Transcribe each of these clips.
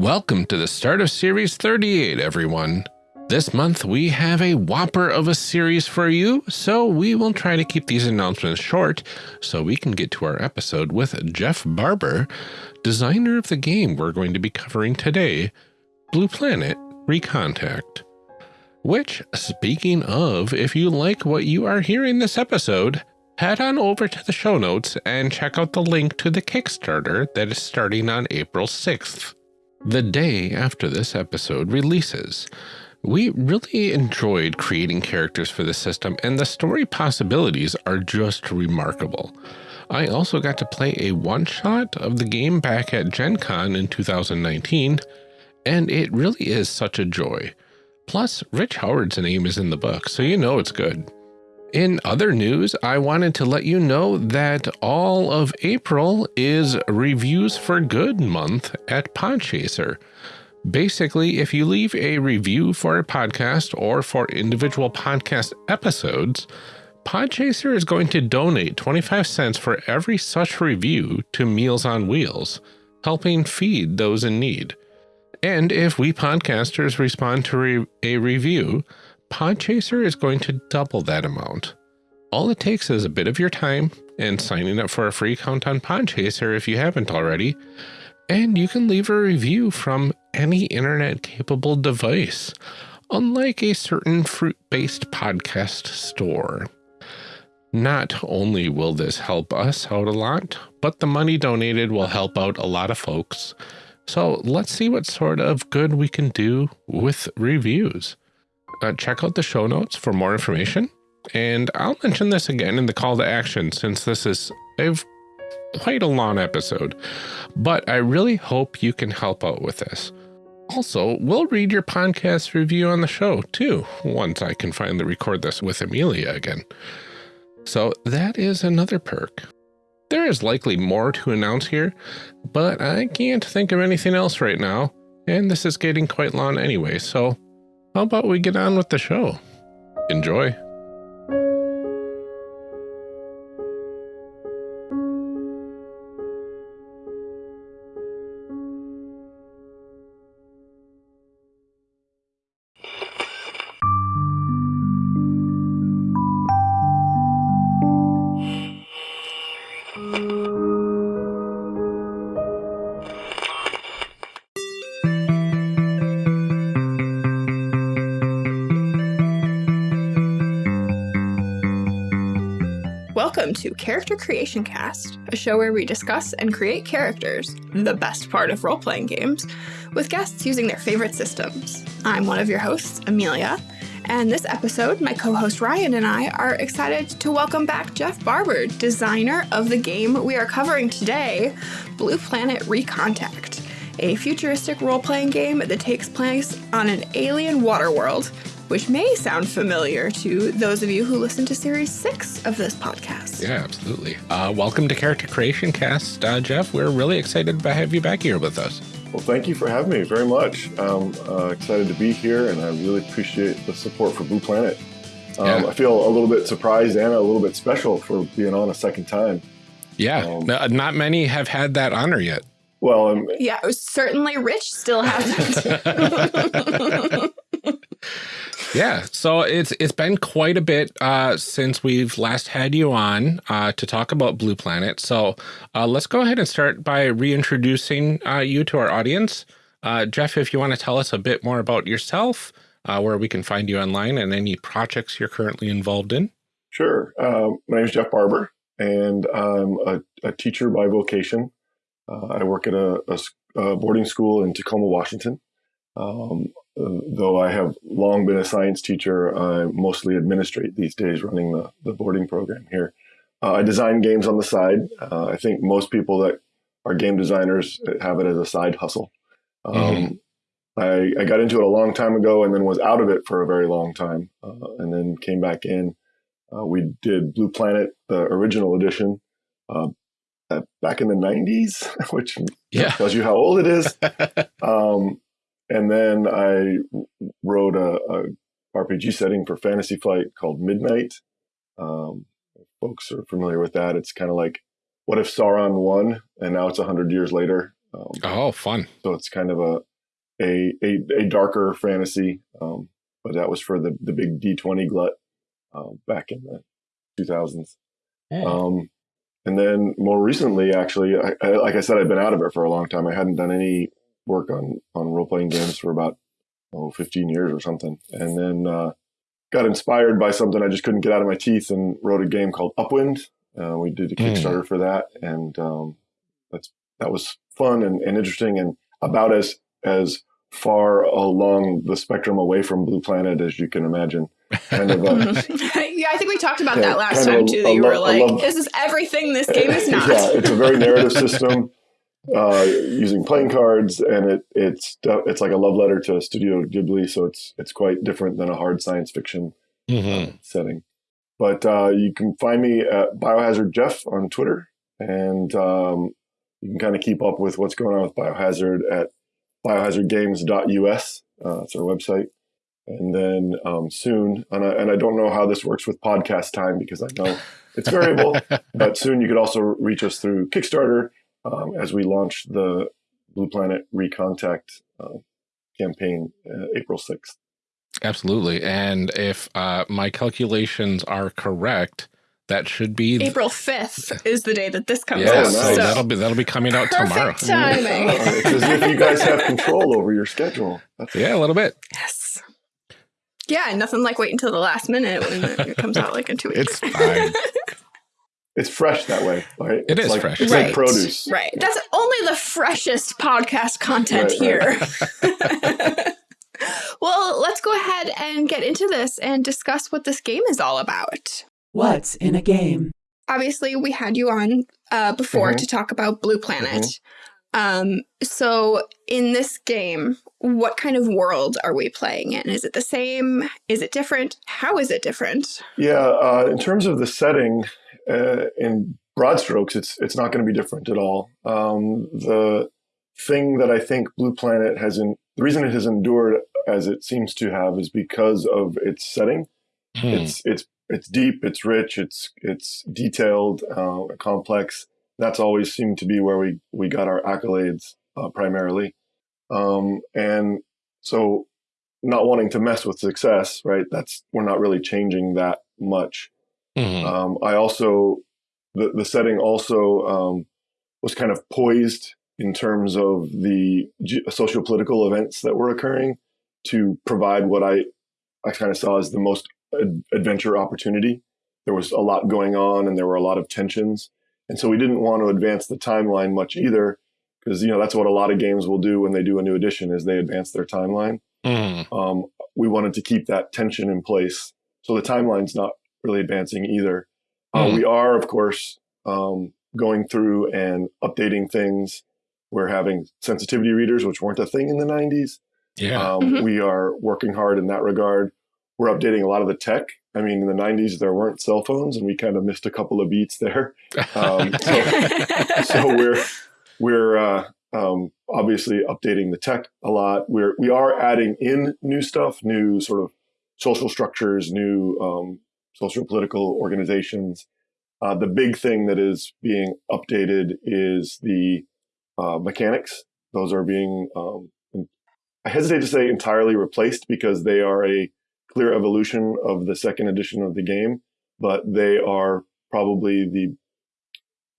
Welcome to the start of Series 38, everyone. This month we have a whopper of a series for you, so we will try to keep these announcements short so we can get to our episode with Jeff Barber, designer of the game we're going to be covering today, Blue Planet Recontact. Which, speaking of, if you like what you are hearing this episode, head on over to the show notes and check out the link to the Kickstarter that is starting on April 6th the day after this episode releases. We really enjoyed creating characters for the system, and the story possibilities are just remarkable. I also got to play a one-shot of the game back at Gen Con in 2019, and it really is such a joy. Plus, Rich Howard's name is in the book, so you know it's good. In other news, I wanted to let you know that all of April is Reviews for Good month at Podchaser. Basically, if you leave a review for a podcast or for individual podcast episodes, Podchaser is going to donate 25 cents for every such review to Meals on Wheels, helping feed those in need. And if we podcasters respond to re a review, Podchaser is going to double that amount. All it takes is a bit of your time and signing up for a free account on Podchaser if you haven't already, and you can leave a review from any internet-capable device, unlike a certain fruit-based podcast store. Not only will this help us out a lot, but the money donated will help out a lot of folks. So let's see what sort of good we can do with reviews uh, check out the show notes for more information. And I'll mention this again in the call to action since this is a quite a long episode, but I really hope you can help out with this. Also, we'll read your podcast review on the show too, once I can finally record this with Amelia again. So that is another perk. There is likely more to announce here, but I can't think of anything else right now, and this is getting quite long anyway, so how about we get on with the show? Enjoy. Character Creation Cast, a show where we discuss and create characters, the best part of role playing games, with guests using their favorite systems. I'm one of your hosts, Amelia, and this episode, my co host Ryan and I are excited to welcome back Jeff Barber, designer of the game we are covering today, Blue Planet Recontact, a futuristic role playing game that takes place on an alien water world which may sound familiar to those of you who listen to series six of this podcast. Yeah, absolutely. Uh, welcome to Character Creation Cast, uh, Jeff. We're really excited to have you back here with us. Well, thank you for having me very much. I'm uh, excited to be here, and I really appreciate the support for Blue Planet. Um, yeah. I feel a little bit surprised and a little bit special for being on a second time. Yeah, um, not many have had that honor yet. Well, um, yeah, certainly Rich still hasn't. Yeah, so it's it's been quite a bit uh, since we've last had you on uh, to talk about Blue Planet. So uh, let's go ahead and start by reintroducing uh, you to our audience. Uh, Jeff, if you want to tell us a bit more about yourself, uh, where we can find you online, and any projects you're currently involved in. Sure. Um, my name is Jeff Barber, and I'm a, a teacher by vocation. I work at a, a, boarding school in Tacoma, Washington. Um, though I have long been a science teacher, I mostly administrate these days running the, the boarding program here. Uh, I design games on the side. Uh, I think most people that are game designers have it as a side hustle. Um, mm-hmm. I, I, got into it a long time ago and then was out of it for a very long time uh, and then came back in. Uh, we did Blue Planet, the original edition, uh, back in the 90s, which yeah. tells you how old it is. um, and then I wrote a, a, RPG setting for Fantasy Flight called Midnight. Um, folks are familiar with that. It's kind of like what if Sauron won and now it's a hundred years later. Um, oh, fun! So it's kind of a a, a, a darker fantasy, um, but that was for the, the big D20 glut uh, back in the 2000s. Yeah. Um, and then more recently, actually, I, I, like I said, I've been out of it for a long time. I hadn't done any work on, on role playing games for about, oh, 15 years or something. And then uh, got inspired by something I just couldn't get out of my teeth and wrote a game called Upwind. Uh, we did a hmm. Kickstarter mm. for that. And um, that's, that was fun and, and interesting and about as, as far along the spectrum away from Blue Planet as you can imagine. Kind of a, yeah, I think we talked about that last time too. That you were like, love, "This is everything this game is not." yeah, it's a very narrative system uh, using playing cards, and it it's it's like a love letter to Studio Ghibli. So it's it's quite different than a hard science fiction mm-hmm. setting. But uh, you can find me at Biohazard Jeff on Twitter, and um, you can kind of keep up with what's going on with Biohazard at biohazardgames.us. Uh, that's our website. And then um, soon, and I, and I don't know how this works with podcast time because I know it's variable, but soon you could also reach us through Kickstarter um, as we launch the Blue Planet Recontact uh, campaign uh, April 6th. Absolutely. And if uh, my calculations are correct, that should be April 5th is the day that this comes yeah, out. So, so that'll be that'll be coming out tomorrow. Timing. it's as if you guys have control over your schedule. That's yeah, a little bit. Yes. Yeah, nothing like waiting until the last minute when it comes out like in two weeks. It's fine. it's fresh that way, right? It it's is like, fresh. It's right. like produce. Right. That's only the freshest podcast content right, here. Right. well, let's go ahead and get into this and discuss what this game is all about. What's in a game? Obviously, we had you on uh, before mm -hmm. to talk about Blue Planet. Mm -hmm. um, so, in this game, what kind of world are we playing in? Is it the same? Is it different? How is it different? Yeah, uh, in terms of the setting, uh, in broad strokes, it's it's not going to be different at all. Um, the thing that I think Blue Planet has in the reason it has endured as it seems to have is because of its setting. Hmm. It's it's it's deep, it's rich, it's it's detailed, uh, complex. That's always seemed to be where we we got our accolades uh, primarily, um, and so not wanting to mess with success, right? That's we're not really changing that much. Mm-hmm. Um, I also the the setting also um, was kind of poised in terms of the social political events that were occurring to provide what I I kind of saw as the most adventure opportunity. There was a lot going on and there were a lot of tensions. And so we didn't want to advance the timeline much either because, you know, that's what a lot of games will do when they do a new edition is they advance their timeline. Mm. Um, we wanted to keep that tension in place. So the timeline's not really advancing either. Mm. Uh, hmm. we are, of course, um, going through and updating things. We're having sensitivity readers, which weren't a thing in the 90s. Yeah. Um, mm -hmm. We are working hard in that regard we're updating a lot of the tech. I mean, in the 90s, there weren't cell phones, and we kind of missed a couple of beats there. Um, so, so, we're we're uh, um, obviously updating the tech a lot. We're we are adding in new stuff, new sort of social structures, new um, social political organizations. Uh, the big thing that is being updated is the uh, mechanics. Those are being um, I hesitate to say entirely replaced because they are a clear evolution of the second edition of the game, but they are probably the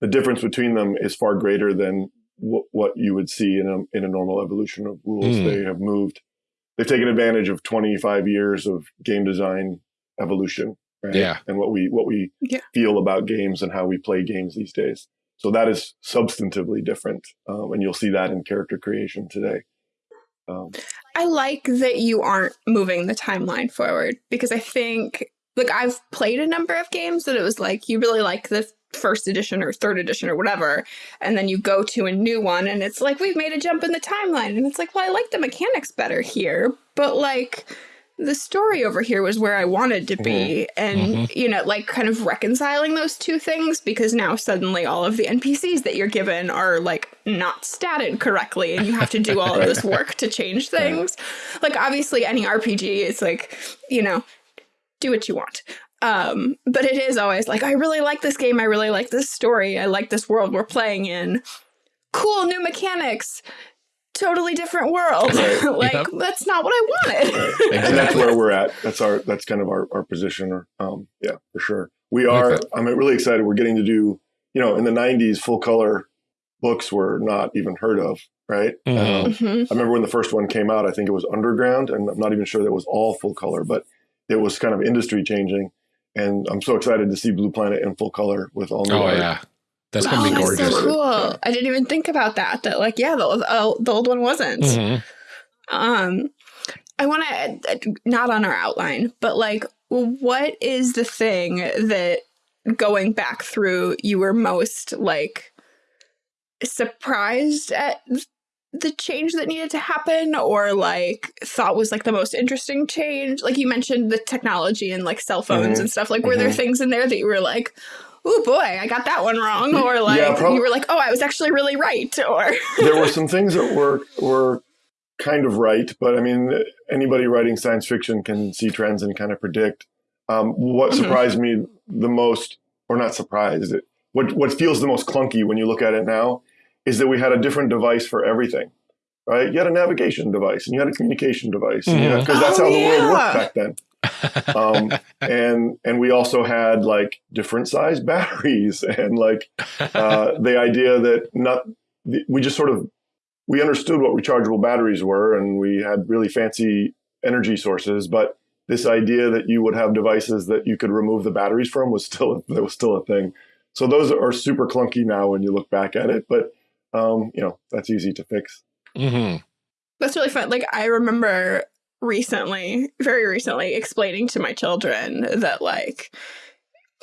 the difference between them is far greater than what you would see in a in a normal evolution of rules. Mm. They have moved. They've taken advantage of 25 years of game design evolution, right? Yeah, and what we what we yeah. feel about games and how we play games these days. So that is substantively different, um, and you'll see that in character creation today. Um, I like that you aren't moving the timeline forward because I think, like, I've played a number of games that it was like you really like the first edition or third edition or whatever, and then you go to a new one and it's like we've made a jump in the timeline, and it's like, well, I like the mechanics better here, but like the story over here was where I wanted to be. And, mm -hmm. you know, like kind of reconciling those two things because now suddenly all of the NPCs that you're given are like not statted correctly and you have to do all of this work to change things. Like, obviously, any RPG is like, you know, do what you want. Um, but it is always like, I really like this game. I really like this story. I like this world we're playing in. Cool new mechanics totally different world. Right. like Yep. that's not what I wanted. and that's where we're at. That's our that's kind of our, our position. Or um, yeah, for sure. We are. Okay. I'm really excited. We're getting to do. You know, in the '90s, full color books were not even heard of. Right. Mhm. Um, Mhm. I remember when the first one came out. I think it was Underground, and I'm not even sure that was all full color, but it was kind of industry changing. And I'm so excited to see Blue Planet in full color with all new Oh art. yeah, that's Oh, gonna be gorgeous. that's so cool. I didn't even think about that. That like, yeah, the, uh, the old one wasn't. Mhm. Um, I want to not on our outline, but like, what is the thing that going back through you were most like surprised at the change that needed to happen, or like thought was like the most interesting change? Like you mentioned the technology and like cell phones Mhm. and stuff. Like, were there Mhm. things in there that you were like? Oh boy, I got that one wrong, or like Yeah, you were like, oh, I was actually really right, or there were some things that were were kind of right, but I mean, anybody writing science fiction can see trends and kind of predict. Um, what Mhm. surprised me the most, or not surprised, it, what what feels the most clunky when you look at it now, is that we had a different device for everything. Right? You had a navigation device and you had a communication device because Mhm. that's Oh, how the world worked back then. Um, and and we also had like different size batteries and like uh, the idea that not we just sort of we understood what rechargeable batteries were and we had really fancy energy sources but this idea that you would have devices that you could remove the batteries from was still that was still a thing so those are super clunky now when you look back at it but um, you know that's easy to fix Mhm. That's really fun. Like I remember recently, very recently, explaining to my children that like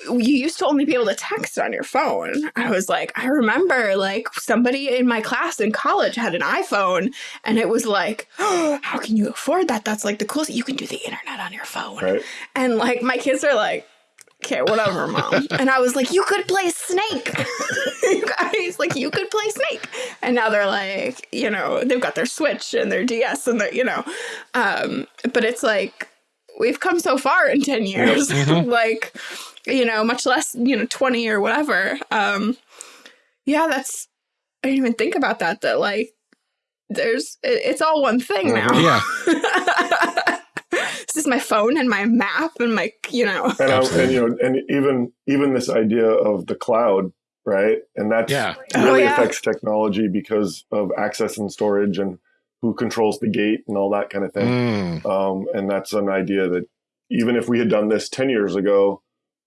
you used to only be able to text on your phone. I was like, I remember like somebody in my class in college had an iPhone and it was like, oh, how can you afford that? That's like the coolest. You can do the internet on your phone. right And like my kids are like, okay, whatever, mom. and I was like, you could play Snake. you guys, like, you could play Snake. And now they're like, you know, they've got their Switch and their DS and their, you know, um, but it's like we've come so far in 10 years. Mhm. like, you know, much less, you know, 20 or whatever. Um, yeah, that's, I didn't even think about that, that like, there's, it, it's all one thing now. Yeah. This is my phone and my map and my, you know. and, I, and you know and even even this idea of the cloud right and that's Yeah. Oh, really yeah. affects technology because of access and storage and who controls the gate and all that kind of thing Mm. um, and that's an idea that even if we had done this 10 years ago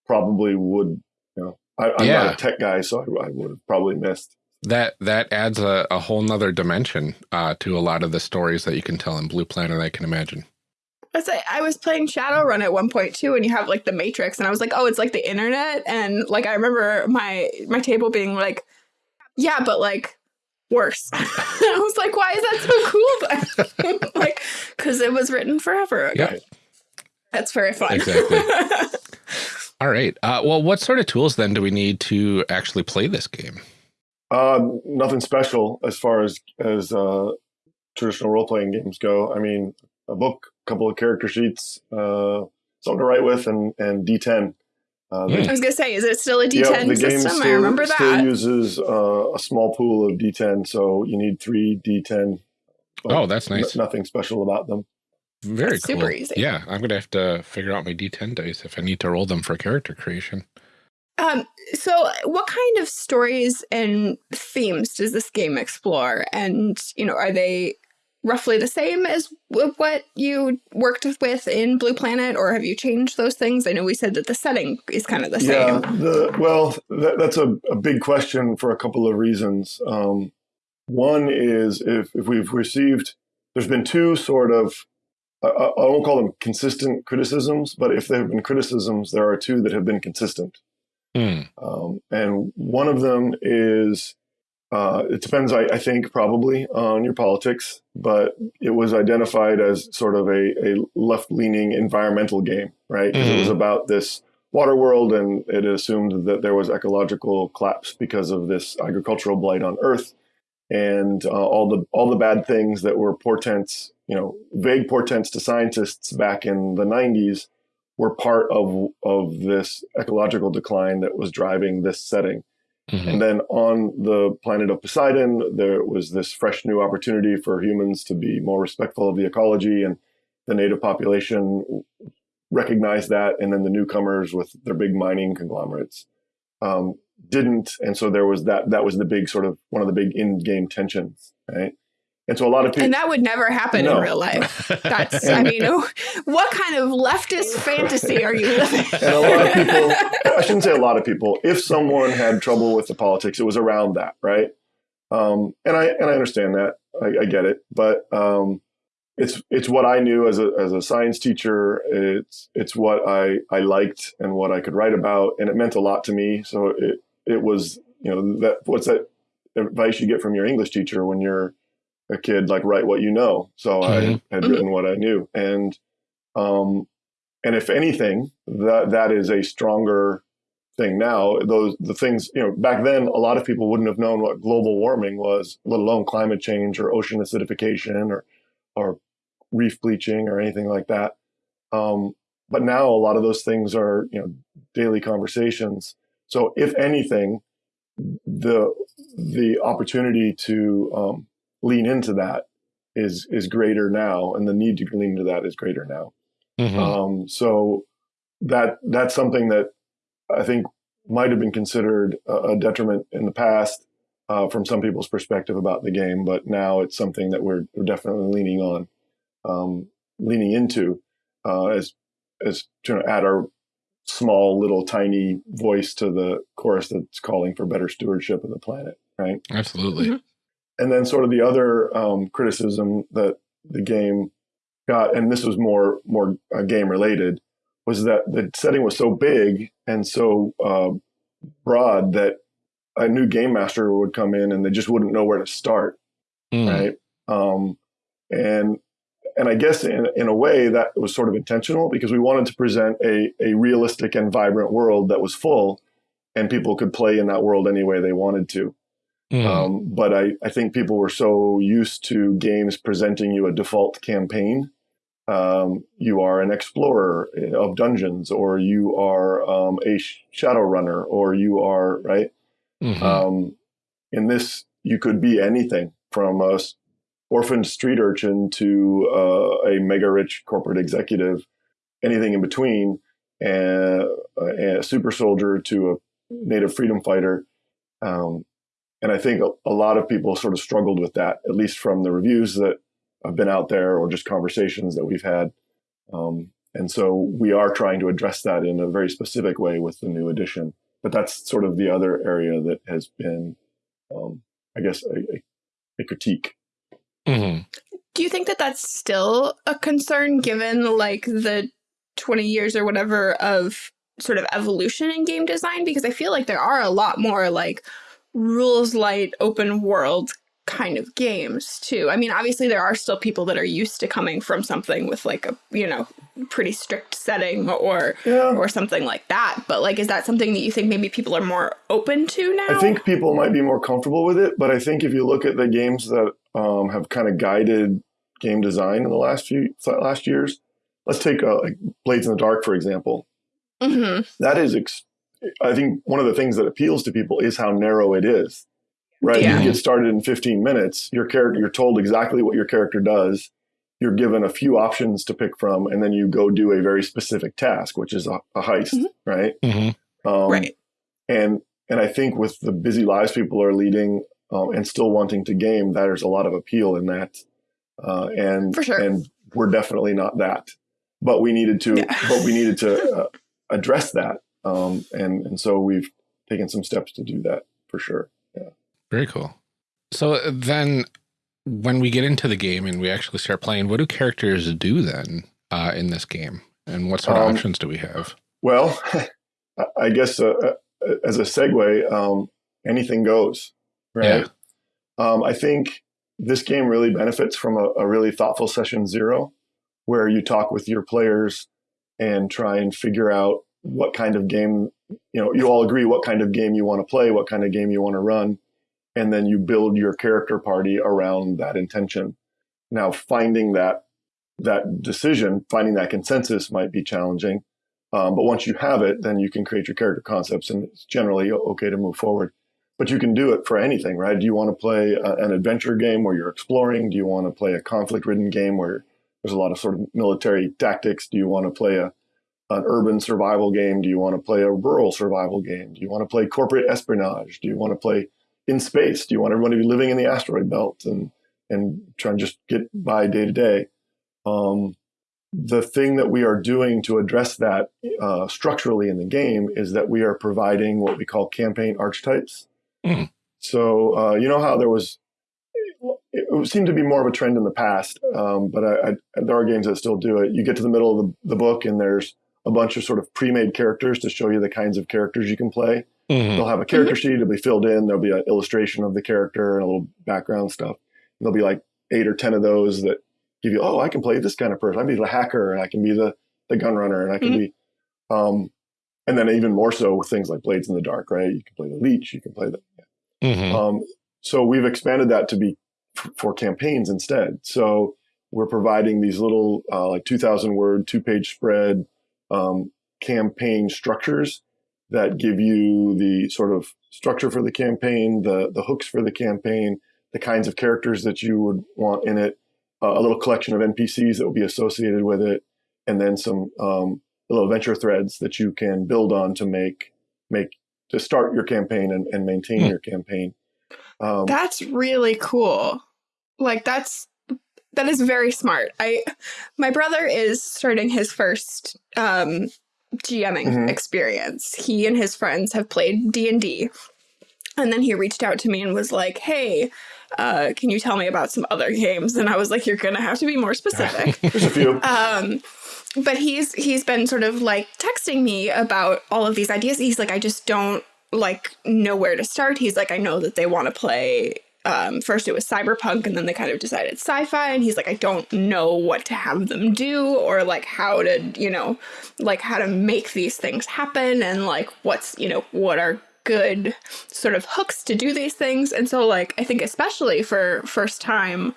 probably would you know I, i'm Yeah. not a tech guy so i, I would have probably missed That that adds a, a whole nother dimension uh, to a lot of the stories that you can tell in Blue Planet. I can imagine. That's like, I was playing Shadowrun at one point too, and you have like the Matrix, and I was like, oh, it's like the internet, and like I remember my my table being like, yeah, but like worse. I was like, why is that so cool? like, because it was written forever ago. Yep. That's very fun. Exactly. All right. Uh, well, what sort of tools then do we need to actually play this game? uh, nothing special as far as as uh, traditional role-playing games go i mean a book a couple of character sheets uh, something to write with and and d10 uh, the Hmm. I was gonna say, is it still a D10 Yep, the game system? still, I remember that. still that. uses uh, a small pool of D10, so you need three D10. but Oh, that's nice. n- nothing special about them. Very That's cool. super easy. Yeah, I'm gonna have to figure out my D10 dice if I need to roll them for character creation. Um, so what kind of stories and themes does this game explore? And, you know, are they roughly the same as what you worked with in Blue Planet, or have you changed those things? I know we said that the setting is kind of the Yeah, same. the, well, that, that's a, a big question for a couple of reasons. Um, one is if, if we've received, there's been two sort of, I, I I won't call them consistent criticisms, but if there have been criticisms, there are two that have been consistent. Hmm. Um, and one of them is uh, it depends, I, I think, probably on your politics, but it was identified as sort of a, a left leaning environmental game, right? 'Cause it was about this water world and it assumed that there was ecological collapse because of this agricultural blight on Earth and uh, all the all the bad things that were portents, you know, vague portents to scientists back in the 90s were part of of this ecological decline that was driving this setting. Mhm. And then on the planet of Poseidon, there was this fresh new opportunity for humans to be more respectful of the ecology, and the native population recognized that. And then the newcomers with their big mining conglomerates um, didn't. And so there was that. That was the big sort of one of the big in-game tensions, right? And so a lot of people. And that would never happen No. in real life. That's, I mean, what kind of leftist fantasy are you living? and a lot of people i shouldn't say a lot of people if someone had trouble with the politics it was around that right um, and i and i understand that i, I get it but um, it's it's what i knew as a as a science teacher it's it's what i i liked and what i could write about and it meant a lot to me so it it was you know that what's that advice you get from your english teacher when you're a kid like write what you know so Mhm. i had Mhm. written what i knew and um and if anything, that that is a stronger thing now. Those the things you know back then, a lot of people wouldn't have known what global warming was, let alone climate change or ocean acidification or or reef bleaching or anything like that. Um, but now a lot of those things are you know daily conversations. So if anything, the the opportunity to um, lean into that is is greater now, and the need to lean into that is greater now. Mhm. Um, so that that's something that I think might have been considered a, a detriment in the past uh, from some people's perspective about the game, but now it's something that we're, we're definitely leaning on, um, leaning into uh, as as to add our small little tiny voice to the chorus that's calling for better stewardship of the planet, right? Absolutely. Mhm. And then sort of the other um, criticism that the game got, and this was more more uh, game related, was that the setting was so big and so uh, broad that a new game master would come in and they just wouldn't know where to start, Mm. right? Um, and and I guess in in a way that was sort of intentional because we wanted to present a a realistic and vibrant world that was full, and people could play in that world any way they wanted to. Mm. Um, but I, I think people were so used to games presenting you a default campaign. Um, you are an explorer of dungeons, or you are um, a sh- shadow runner, or you are right. Mhm. Um, in this, you could be anything from a s- orphaned street urchin to uh, a mega rich corporate executive, anything in between, and a super soldier to a native freedom fighter. Um, and I think a, a lot of people sort of struggled with that, at least from the reviews that have been out there or just conversations that we've had. Um, and so we are trying to address that in a very specific way with the new edition. But that's sort of the other area that has been, um, I guess, a, a, a critique. Mhm. Do you think that that's still a concern given like the 20 years or whatever of sort of evolution in game design? Because I feel like there are a lot more like rules light open world kind of games too. I mean, obviously there are still people that are used to coming from something with like a, you know, pretty strict setting or Yeah. or something like that. But like is that something that you think maybe people are more open to now? I think people might be more comfortable with it, but I think if you look at the games that um, have kind of guided game design in the last few last years, let's take uh, like Blades in the Dark for example. Mhm. That is, I think, one of the things that appeals to people is how narrow it is. Right, Yeah. you get started in 15 minutes. Your character, you're told exactly what your character does. You're given a few options to pick from, and then you go do a very specific task, which is a, a heist, Mhm. right? Mhm. Um, right. and and I think with the busy lives people are leading um, and still wanting to game, there's a lot of appeal in that. Uh, and For sure. and we're definitely not that, but we needed to, Yeah. but we needed to uh, address that, um, and and so we've taken some steps to do that for sure. Yeah. Very cool. So uh, then, when we get into the game and we actually start playing, what do characters do then uh, in this game, and what sort of Um, options do we have? Well, I- guess uh, uh, as a segue, um, anything goes, right? Um, I think this game really benefits from a, a really thoughtful session zero, where you talk with your players and try and figure out what kind of game, you know, you all agree what kind of game you want to play, what kind of game you want to run, and then you build your character party around that intention. Now, finding that that decision, finding that consensus might be challenging. Um, but once you have it, then you can create your character concepts, and it's generally okay to move forward. but you can do it for anything, right? Do you want to play a, an adventure game where you're exploring? Do you want to play a conflict ridden game where there's a lot of sort of military tactics? Do you want to play a an urban survival game? Do you want to play a rural survival game? Do you want to play corporate espionage? Do you want to play in space? Do you want everyone to be living in the asteroid belt and and try and just get by day to day? Um, the thing that we are doing to address that uh, structurally in the game is that we are providing what we call campaign archetypes. Mm. So uh, you know how there was it seemed to be more of a trend in the past, um, but I, I, there are games that still do it. You get to the middle of the, the, book and there's a bunch of sort of pre-made characters to show you the kinds of characters you can play. Mhm. They'll have a character sheet. It'll be filled in. There'll be an illustration of the character and a little background stuff. And there'll be like eight or ten of those that give you, oh, I can play this kind of person. I can be the hacker, and I can be the the gun runner, and I can Mhm. be, um, and then even more so with things like Blades in the Dark, right? You can play the leech. You can play the Mhm. um, so we've expanded that to be f- for campaigns instead. So we're providing these little uh, like 2,000 word, two page spread um, campaign structures that give you the sort of structure for the campaign, the the hooks for the campaign, the kinds of characters that you would want in it, uh, a little collection of NPCs that will be associated with it, and then some um, little adventure threads that you can build on to make make to start your campaign and, and maintain Hmm. your campaign. Um, That's really cool. Like that's that is very smart. I my brother is starting his first um GMing Mhm. experience. He and his friends have played D&D. And then he reached out to me and was like, "Hey, uh, can you tell me about some other games?" And I was like, "You're going to have to be more specific." there's a few. um but he's he's been sort of like texting me about all of these ideas he's like i just don't like know where to start he's like i know that they want to play um first it was cyberpunk and then they kind of decided sci-fi and he's like i don't know what to have them do or like how to you know like how to make these things happen and like what's you know what are good sort of hooks to do these things and so like i think especially for first time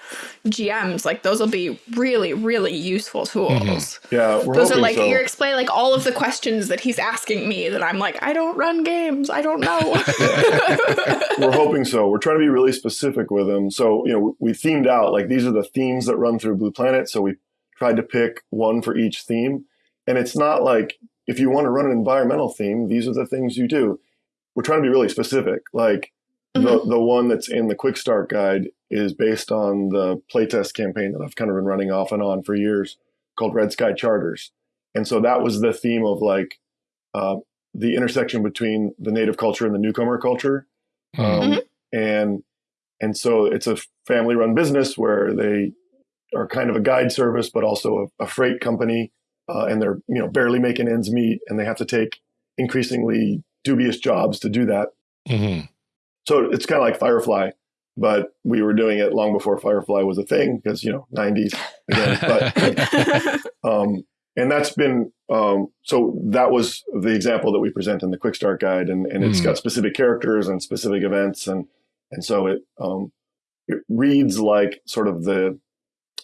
gms like those will be really really useful tools mm-hmm. Yeah, we're those are like so. you're explaining like all of the questions that he's asking me that i'm like i don't run games i don't know we're hoping so. We're trying to be really specific with them. So, you know, we themed out like these are the themes that run through Blue Planet. So we tried to pick one for each theme. And it's not like if you want to run an environmental theme, these are the things you do. We're trying to be really specific. Like the, the one that's in the quick start guide is based on the playtest campaign that I've kind of been running off and on for years called Red Sky Charters. And so that was the theme of like uh, the intersection between the native culture and the newcomer culture. Mhm. Um, and and so it's a family run business where they are kind of a guide service, but also a, a freight company, uh, and they're you know barely making ends meet, and they have to take increasingly dubious jobs to do that. Mhm. So it's kind of like Firefly, but we were doing it long before Firefly was a thing because you know '90s again. But um, and that's been um, so that was the example that we present in the quick start guide and, and it's Mhm. got specific characters and specific events and and so it um, it reads like sort of the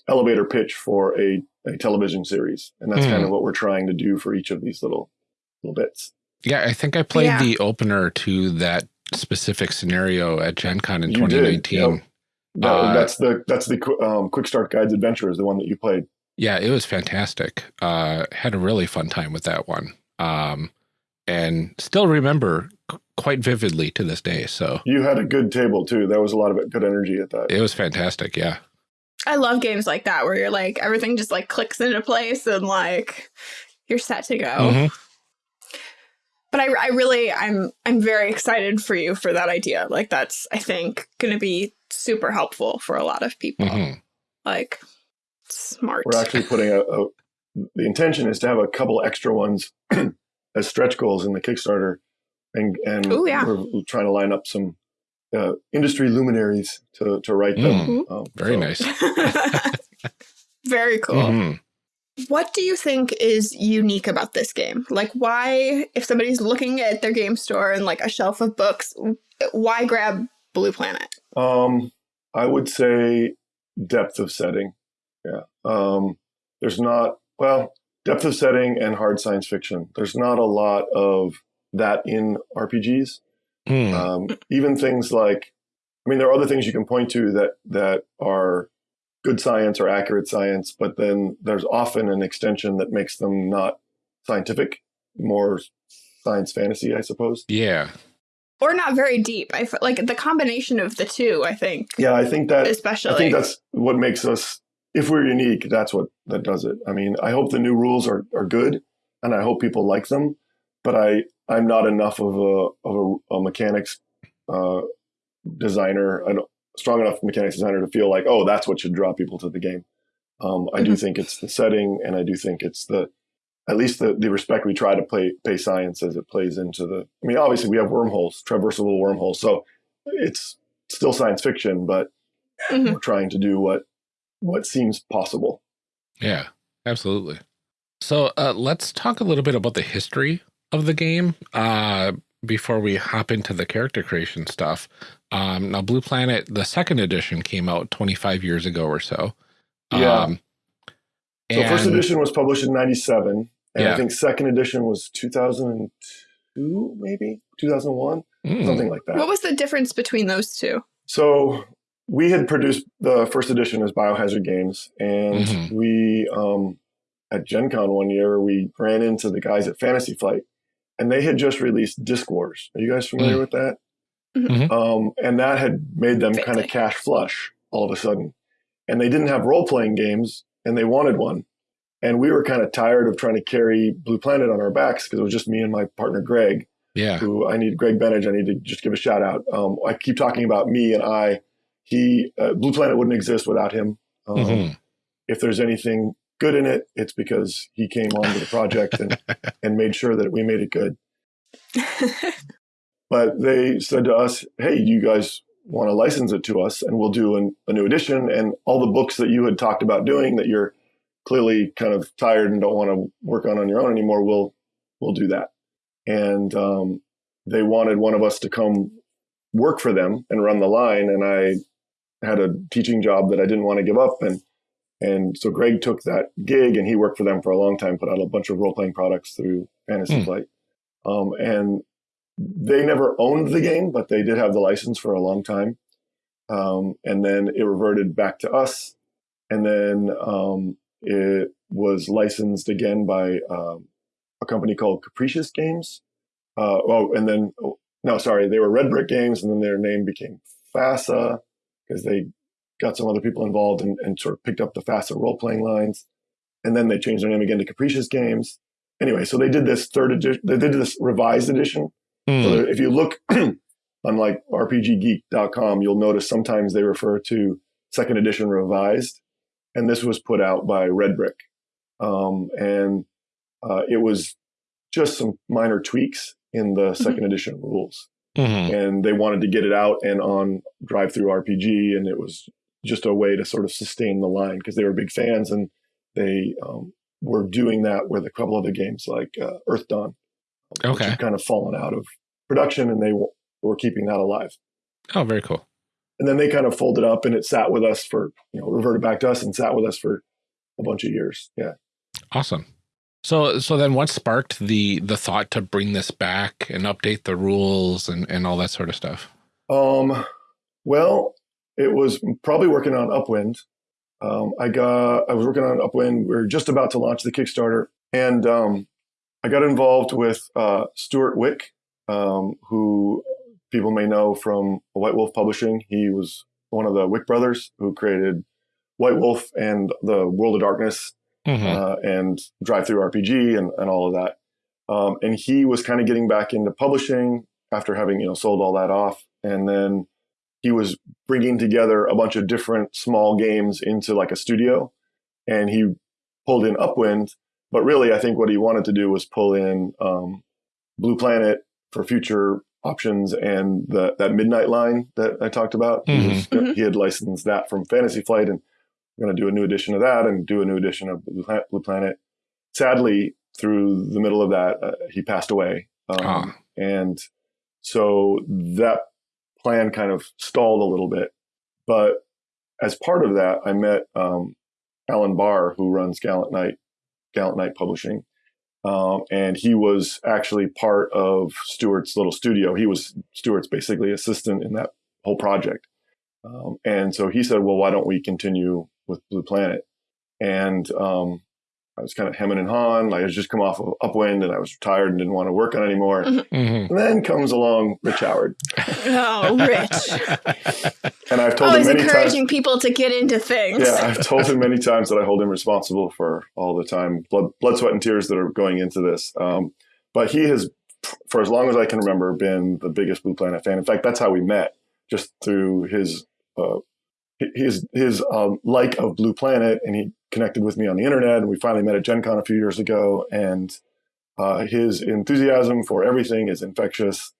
elevator pitch for a, a television series and that's Mhm. kind of what we're trying to do for each of these little little bits Yeah, I think I played Yeah. the opener to that specific scenario at Gen Con in You did, 2019. yep. That- Uh, that's the that's the um, quick start guides adventure is the one that you played Yeah, it was fantastic. Uh, had a really fun time with that one. Um, and still remember quite vividly to this day. So you had a good table too That was a lot of good energy at that it was fantastic. Yeah. i love games like that where you're like everything just like clicks into place and like you're set to go Mhm. But I, I really i'm i'm very excited for you for that idea like that's i think gonna be super helpful for a lot of people Mhm. like smart We're actually putting a, a the intention is to have a couple extra ones as stretch goals in the Kickstarter, and and Ooh, yeah. we're trying to line up some uh, industry luminaries to to write them. Mm. Um, Very so nice. very cool Mhm. What do you think is unique about this game? Like, why, if somebody's looking at their game store and like a shelf of books, why grab Blue Planet? Um, I would say depth of setting. Yeah. Um, there's not well depth of setting and hard science fiction. There's not a lot of that in RPGs. Hmm. Um, even things like, I mean, there are other things you can point to that that are good science or accurate science, but then there's often an extension that makes them not scientific, more science fantasy, I suppose. yeah. Or not very deep. I feel like the combination of the two, I think, Yeah, I think that especially. I think that's what makes us. If we're unique, that's what that does it. I mean, I hope the new rules are are good, and I hope people like them. But I I'm not enough of a of a, a mechanics uh, designer, a strong enough mechanics designer to feel like, oh, that's what should draw people to the game. Um, I do Mhm. think it's the setting, and I do think it's the at least the, the respect we try to play pay science as it plays into the. I mean, obviously we have wormholes, traversable wormholes, so it's still science fiction, but Mhm. we're trying to do what what seems possible. Yeah, absolutely. So uh, let's talk a little bit about the history of the game uh, before we hop into the character creation stuff. Um, now, Blue Planet, the second edition came out 25 years ago or so. Yeah. Um, So first edition was published in '97, and Yeah. I think second edition was 2002, maybe 2001, Mm, something like that. what was the difference between those two? So we had produced the first edition as Biohazard Games, and Mhm. we um, at Gen Con one year we ran into the guys at Fantasy Flight, and they had just released Diskwars. Are you guys familiar with that? Mhm. Um, and that had made them kind of cash flush all of a sudden, and they didn't have role playing games, and they wanted one. And we were kind of tired of trying to carry Blue Planet on our backs because it was just me and my partner Greg yeah. who I need Greg Benage. I need to just give a shout out. Um, I keep talking about me and I. He uh, Blue Planet wouldn't exist without him. Um, Mhm. If there's anything good in it, it's because he came on to the project and and made sure that we made it good. But they said to us, "Hey, you guys want to license it to us, and we'll do an, a new edition, and all the books that you had talked about doing that you're clearly kind of tired and don't want to work on on your own anymore. We'll we'll do that." And um, they wanted one of us to come work for them and run the line, and I had a teaching job that I didn't want to give up, and and so Greg took that gig, and he worked for them for a long time, put out a bunch of role playing products through Fantasy Hmm. Flight, um, and they never owned the game, but they did have the license for a long time. Um, and then it reverted back to us. And then um, it was licensed again by um, a company called Capricious Games. Uh, oh, and then, oh, no, sorry, they were Red Brick Games, and then their name became FASA because they got some other people involved and, and sort of picked up the FASA role playing lines. And then they changed their name again to Capricious Games. Anyway, so they did this third edition, they did this revised edition Mm, that if you look on like rpggeek.com, you'll notice sometimes they refer to second edition revised. And this was put out by Red Brick. Um, and uh, it was just some minor tweaks in the 2nd edition rules. mhm. And they wanted to get it out and on DriveThruRPG. And it was just a way to sort of sustain the line because they were big fans and they um, were doing that with a couple other games like uh, Earthdawn which Okay. kind of fallen out of production, and they w- were keeping that alive. Oh, very cool. And then they kind of folded up, and it sat with us for you know reverted back to us and sat with us for a bunch of years. Yeah. Awesome. So, so then what sparked the the thought to bring this back and update the rules and and all that sort of stuff? Um. Well, it was probably working on Upwind. Um, I got I was working on Upwind. We are just about to launch the Kickstarter, and um, I got involved with uh, Stewart Wieck, um, who people may know from White Wolf Publishing. He was one of the Wick brothers who created White Wolf and the World of Darkness Mhm. uh, and DriveThruRPG and, and all of that. Um, and he was kind of getting back into publishing after having you know sold all that off, and then he was bringing together a bunch of different small games into like a studio, and he pulled in Upwind. But really, I think what he wanted to do was pull in um, Blue Planet for future options and the, that Midnight line that I talked about. He, was, Mhm. he had licensed that from Fantasy Flight and we're going to do a new edition of that and do a new edition of Blue Planet. Blue Planet. Sadly, through the middle of that, uh, he passed away. Um, Ah. And so that plan kind of stalled a little bit. But as part of that, I met um, Alan Bahr, who runs Gallant Knight, Gallant Knight Publishing. Um, and he was actually part of Stewart's little studio. He was Stewart's basically assistant in that whole project. Um, and so he said, well, why don't we continue with Blue Planet? And um, I was kind of hemming and hawing. Like I had just come off of Upwind and I was retired and didn't want to work on anymore. Mhm. And then comes along Rich Howard. Oh, Rich. And I've told Always him many times. encouraging people to get into things. Yeah, I've told him many times that I hold him responsible for all the time, blood, blood, sweat, and tears that are going into this. Um, but he has, for as long as I can remember, been the biggest Blue Planet fan. In fact, that's how we met, just through his uh, his his um, like of Blue Planet, and he connected with me on the internet. And we finally met at Gen Con a few years ago, and uh, his enthusiasm for everything is infectious.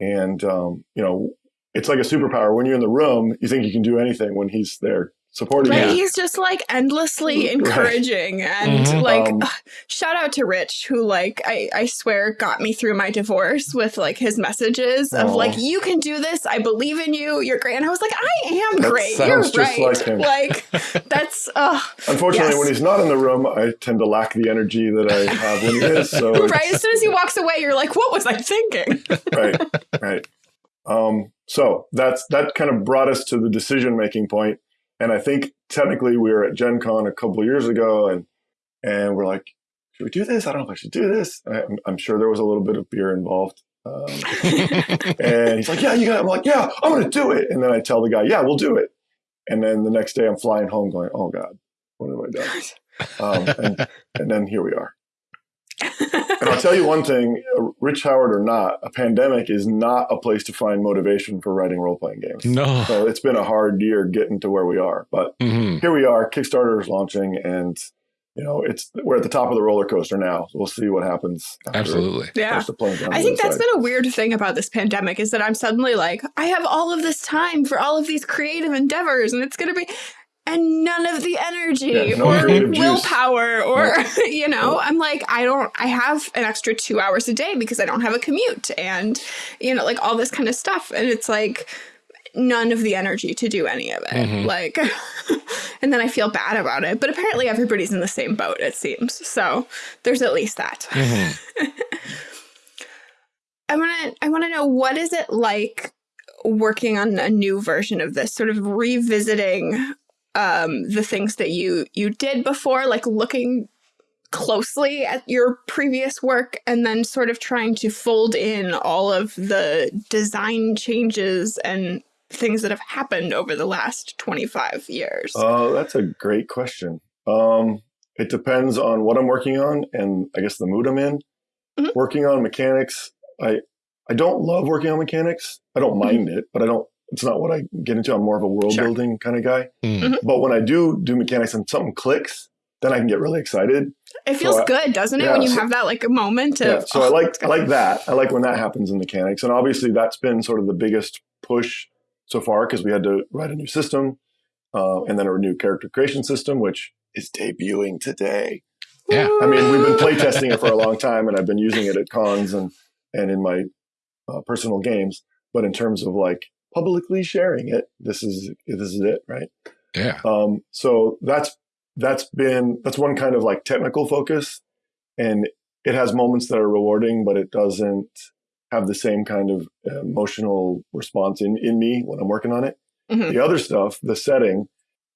And um, you know, it's like a superpower. When you're in the room, you think you can do anything. When he's there supporting Right, you, he's just like endlessly Right. encouraging and Mhm. like Um, ugh, shout out to Rich who like I, I swear got me through my divorce with like his messages of like you can do this I believe in you you're great and I was like I am That great you're just right like him. like that's uh Unfortunately, Yes. when he's not in the room, I tend to lack the energy that I have when he is. So right as soon as he walks away you're like what was I thinking right, right. Um, so that's that kind of brought us to the decision making point, and I think technically we were at Gen Con a couple of years ago, and and we're like, should we do this? I don't know if I should do this. I'm, I'm sure there was a little bit of beer involved. Um, and he's like, yeah, you got. It. I'm like, yeah, I'm going to do it. And then I tell the guy, yeah, we'll do it. And then the next day I'm flying home, going, oh god, what have I done? Um, and, and then here we are. And I'll tell you one thing, uh, Rich Howard or not, a pandemic is not a place to find motivation for writing role playing games. No. So it's been a hard year getting to where we are. But Mhm. here we are, Kickstarter is launching and you know, it's we're at the top of the roller coaster now. We'll see what happens. after Absolutely. yeah starts to plunge down I think other that's side. been a weird thing about this pandemic is that I'm suddenly like, I have all of this time for all of these creative endeavors, and it's going to be, and none of the energy Yeah, no or willpower, or, you know, I'm like, I don't, I have an extra two hours a day because I don't have a commute and, you know, like all this kind of stuff. And it's like, none of the energy to do any of it. Mhm. Like, and then I feel bad about it. But apparently everybody's in the same boat, it seems. So there's at least that. Mhm. I want to I want to know what is it like working on a new version of this sort of revisiting um the things that you you did before like looking closely at your previous work and then sort of trying to fold in all of the design changes and things that have happened over the last 25 years. Oh, that's a great question. Um, it depends on what I'm working on and I guess the mood I'm in. Mhm. Working on mechanics, I I don't love working on mechanics. I don't mind it, but I don't. It's not what I get into. I'm more of a world Sure. building kind of guy. Mm. But when I do do mechanics and something clicks, then I can get really excited. it feels I- good, doesn't it, yeah, when you so- have that like a moment of Yeah, so I "Oh, like it's I like that. I like when that happens in mechanics, and obviously that's been sort of the biggest push so far because we had to write a new system uh, and then a new character creation system, which is debuting today. Yeah. I mean, we've been playtesting it for a long time, and I've been using it at cons and and in my uh, personal games. But in terms of like publicly sharing it, this is this is it, right? Yeah. Um, so that's that's been that's one kind of like technical focus, and it has moments that are rewarding, but it doesn't have the same kind of emotional response in in me when I'm working on it. Mhm. The other stuff, the setting,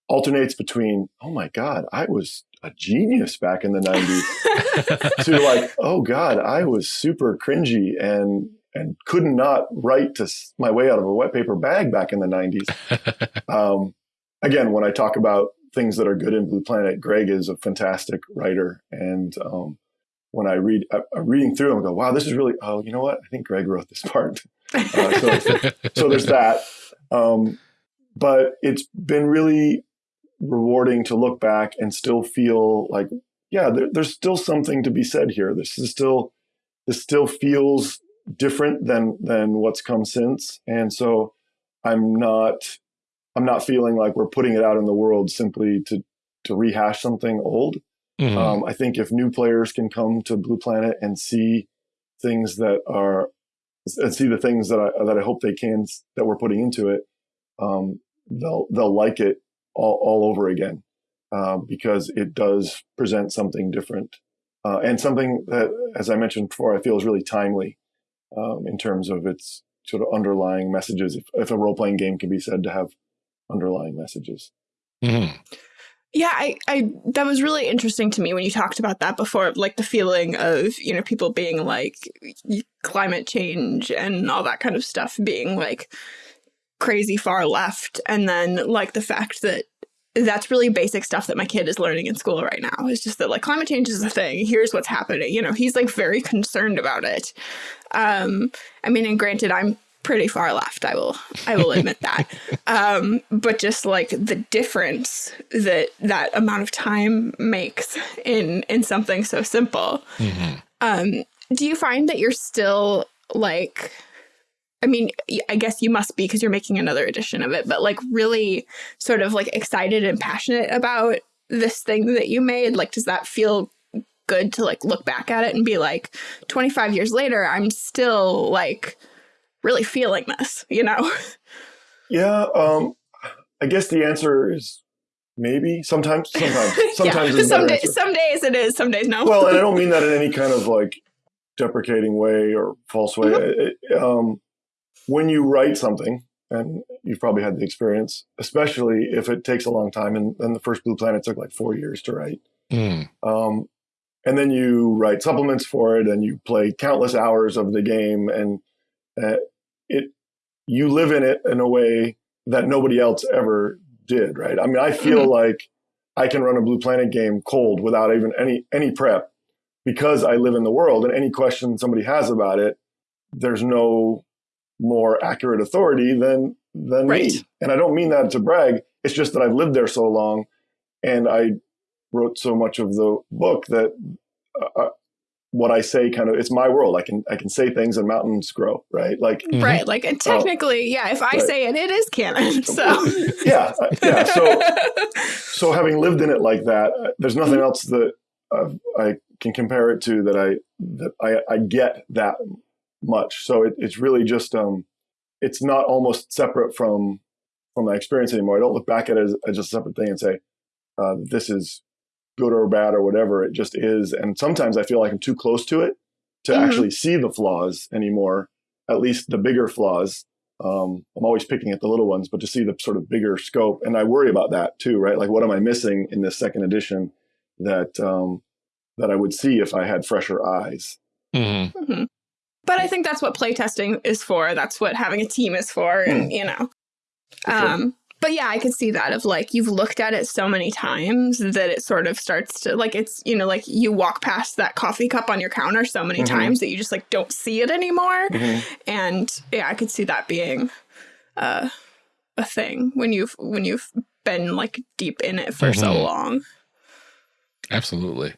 alternates between oh my god, I was a genius back in the '90s to like oh god, I was super cringy and and could not not write to my way out of a wet paper bag back in the '90s um, again, when I talk about things that are good in Blue Planet, Greg is a fantastic writer. And um, when I read, I'm reading through them, I go, wow, this is really, oh, you know what? I think Greg wrote this part. Uh, so, so there's that. Um, but it's been really rewarding to look back and still feel like, yeah, there, there's still something to be said here. This is still, this still feels different than than what's come since. And so I'm not I'm not feeling like we're putting it out in the world simply to to rehash something old. Mhm. Um, I think if new players can come to Blue Planet and see things that are and see the things that I that I hope they can that we're putting into it, um, they'll they'll like it all, all over again uh, because it does present something different. uh, and something that, as I mentioned before, I feel is really timely um, in terms of its sort of underlying messages. If, if a role playing game can be said to have underlying messages. Mhm. Yeah, I, I that was really interesting to me when you talked about that before, like the feeling of, you know, people being like climate change and all that kind of stuff being like crazy far left. And then like the fact that that's really basic stuff that my kid is learning in school right now. It's just that like climate change is a thing. Here's what's happening. You know, he's like very concerned about it. Um, I mean, and granted, I'm pretty far left. I will, I will admit that. Um, but just like the difference that that amount of time makes in in something so simple. Mhm. Um, do you find that you're still like, I mean, I guess you must be because you're making another edition of it, but like really sort of like excited and passionate about this thing that you made? Like, does that feel good to like look back at it and be like, 25 years later, I'm still like really feeling this, you know? Yeah, um, I guess the answer is maybe. Sometimes, sometimes, sometimes yeah. some, day, some days it is, some days no. well, and I don't mean that in any kind of like deprecating way or false way. Mm-hmm. It- it- um, when you write something, and you've probably had the experience, especially if it takes a long time, and, and the first Blue Planet took like four years to write. Mm. Um, and then you write supplements for it, and you play countless hours of the game, and uh, it you live in it in a way that nobody else ever did. Right? I mean, I feel Mhm. like I can run a Blue Planet game cold without even any any prep because I live in the world, and any question somebody has about it, there's no more accurate authority than than Right. me. And I don't mean that to brag. It's just that I've lived there so long, and I wrote so much of the book that uh, uh, what I say kind of it's my world. I can I can say things and mountains grow. Right? Like Mhm. Right. Like, and technically, yeah, if I Right. say it, it is canon. So, yeah, uh, yeah. So so having lived in it like that, uh, there's nothing else that uh, I can compare it to that I that I, I get that much. So it, it's really just um, it's not almost separate from from my experience anymore. I don't look back at it as, as just a separate thing and say uh, this is good or bad or whatever. It just is. And sometimes I feel like I'm too close to it to Mhm. actually see the flaws anymore. At least the bigger flaws. Um, I'm always picking at the little ones, but to see the sort of bigger scope, and I worry about that too, right? Like, what am I missing in this second edition that um, that I would see if I had fresher eyes? Mhm. Mhm. But I think that's what playtesting is for. That's what having a team is for, and you know. Sure. Um, but yeah, I could see that of like you've looked at it so many times that it sort of starts to like it's you know like you walk past that coffee cup on your counter so many Mhm. times that you just like don't see it anymore. Mhm. And yeah, I could see that being uh, a thing when you've when you've been like deep in it for so Mhm. long. Absolutely.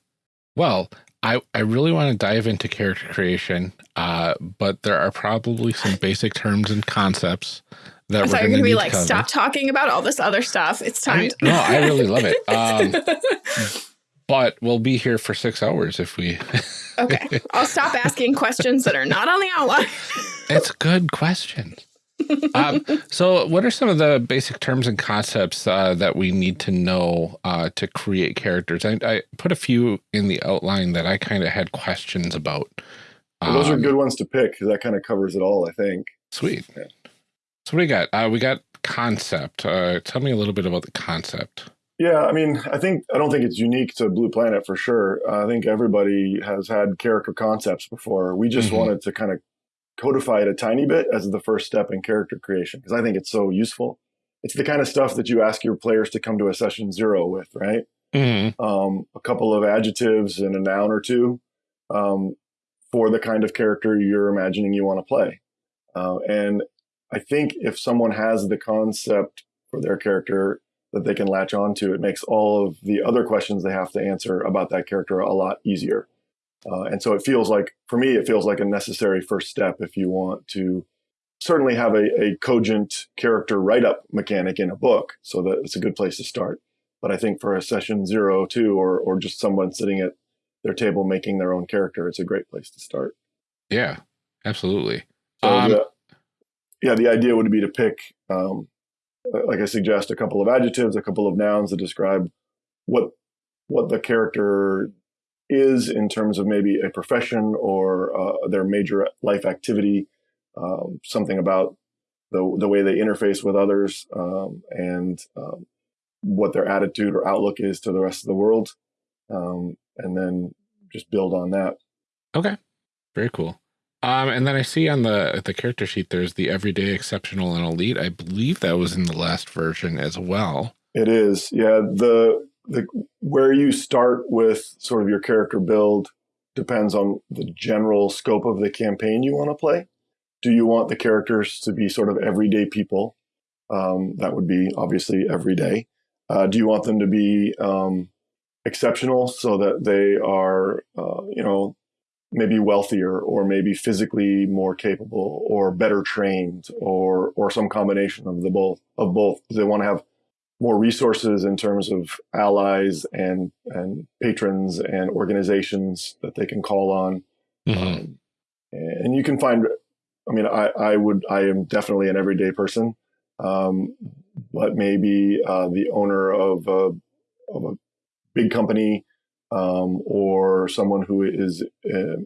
Well, I, I really want to dive into character creation, uh, but there are probably some basic terms and concepts that I we're going to be like, stop talking about all this other stuff. It's I time. mean, to- no, I really love it. Um, but we'll be here for six hours if we. okay, I'll stop asking questions that are not on the outline. it's good questions. Um, so, what are some of the basic terms and concepts uh, that we need to know uh, to create characters? I, I put a few in the outline that I kind of had questions about. Well, those are Um, good ones to pick because that kind of covers it all, I think. Sweet. Yeah. So, what do we got? Uh, we got concept. Uh, tell me a little bit about the concept. Yeah, I mean, I think I don't think it's unique to Blue Planet for sure. Uh, I think everybody has had character concepts before. We just Mhm. wanted to kind of codify it a tiny bit as the first step in character creation because I think it's so useful. It's the kind of stuff that you ask your players to come to a session zero with, right? Mm-hmm. Um, a couple of adjectives and a noun or two um, for the kind of character you're imagining you want to play. Uh, and I think if someone has the concept for their character that they can latch onto, it makes all of the other questions they have to answer about that character a lot easier. Uh, and so it feels like, for me, it feels like a necessary first step if you want to certainly have a, a cogent character write up mechanic in a book. So that it's a good place to start. But I think for a session zero, two, or, or just someone sitting at their table making their own character, it's a great place to start. Yeah, absolutely. So Um, the, yeah, the idea would be to pick, um, like I suggest, a couple of adjectives, a couple of nouns that describe what what the character is in terms of maybe a profession or uh, their major life activity, um, something about the, the way they interface with others um, and um, what their attitude or outlook is to the rest of the world. Um, and then just build on that. Okay. Very cool. Um, and then I see on the the character sheet there's the everyday, exceptional, and elite. I believe that was in the last version as well. It is, yeah. The the where you start with sort of your character build depends on the general scope of the campaign you want to play. Do you want the characters to be sort of everyday people? Um, that would be obviously everyday. Uh, do you want them to be um, exceptional so that they are, uh, you know, maybe wealthier or maybe physically more capable or better trained or or some combination of the both of both. They want to have more resources in terms of allies and and patrons and organizations that they can call on. Mm-hmm. Um, and you can find I mean I I would I am definitely an everyday person. Um, but maybe uh, the owner of a, of a big company um, or someone who is uh,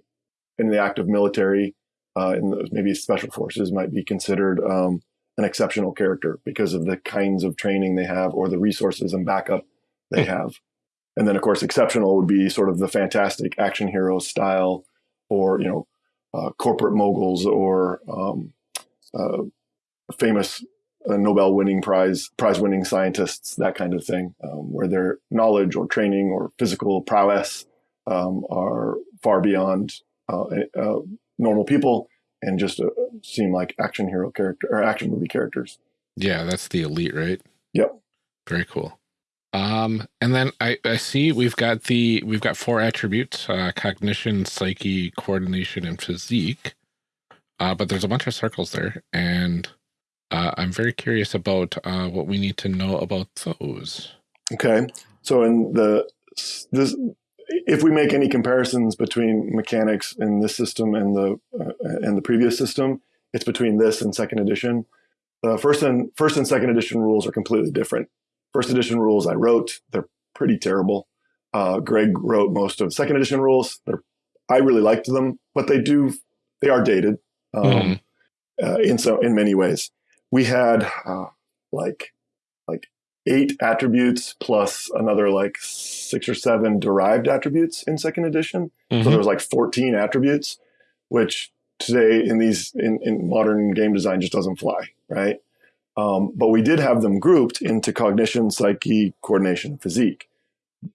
in the active military, uh, in the, maybe special forces, might be considered um, an exceptional character because of the kinds of training they have or the resources and backup they hmm. have. And then, of course, exceptional would be sort of the fantastic action hero style, or you know, uh, corporate moguls or um, uh, famous uh, Nobel winning prize prize winning scientists, that kind of thing, um, where their knowledge or training or physical prowess um, are far beyond uh, uh, normal people and just uh, seem like action hero character or action movie characters. Yeah, that's the elite, right? Yep. Very cool. Um, and then I, I see we've got the we've got four attributes: uh, cognition, psyche, coordination, and physique. Uh, but there's a bunch of circles there, and uh, I'm very curious about uh, what we need to know about those. Okay, so in the this if we make any comparisons between mechanics in this system and the uh, and the previous system, it's between this and second edition. The first and first and second edition rules are completely different. First edition rules I wrote, they're pretty terrible. Uh, Greg wrote most of second edition rules. They're I really liked them, but they do they are dated um, mm. uh, in so in many ways. We had uh, like like eight attributes plus another like six or seven derived attributes in second edition. Mm-hmm. So there was like 14 attributes, which today in these in, in modern game design just doesn't fly, right? Um, but we did have them grouped into cognition, psyche, coordination, physique,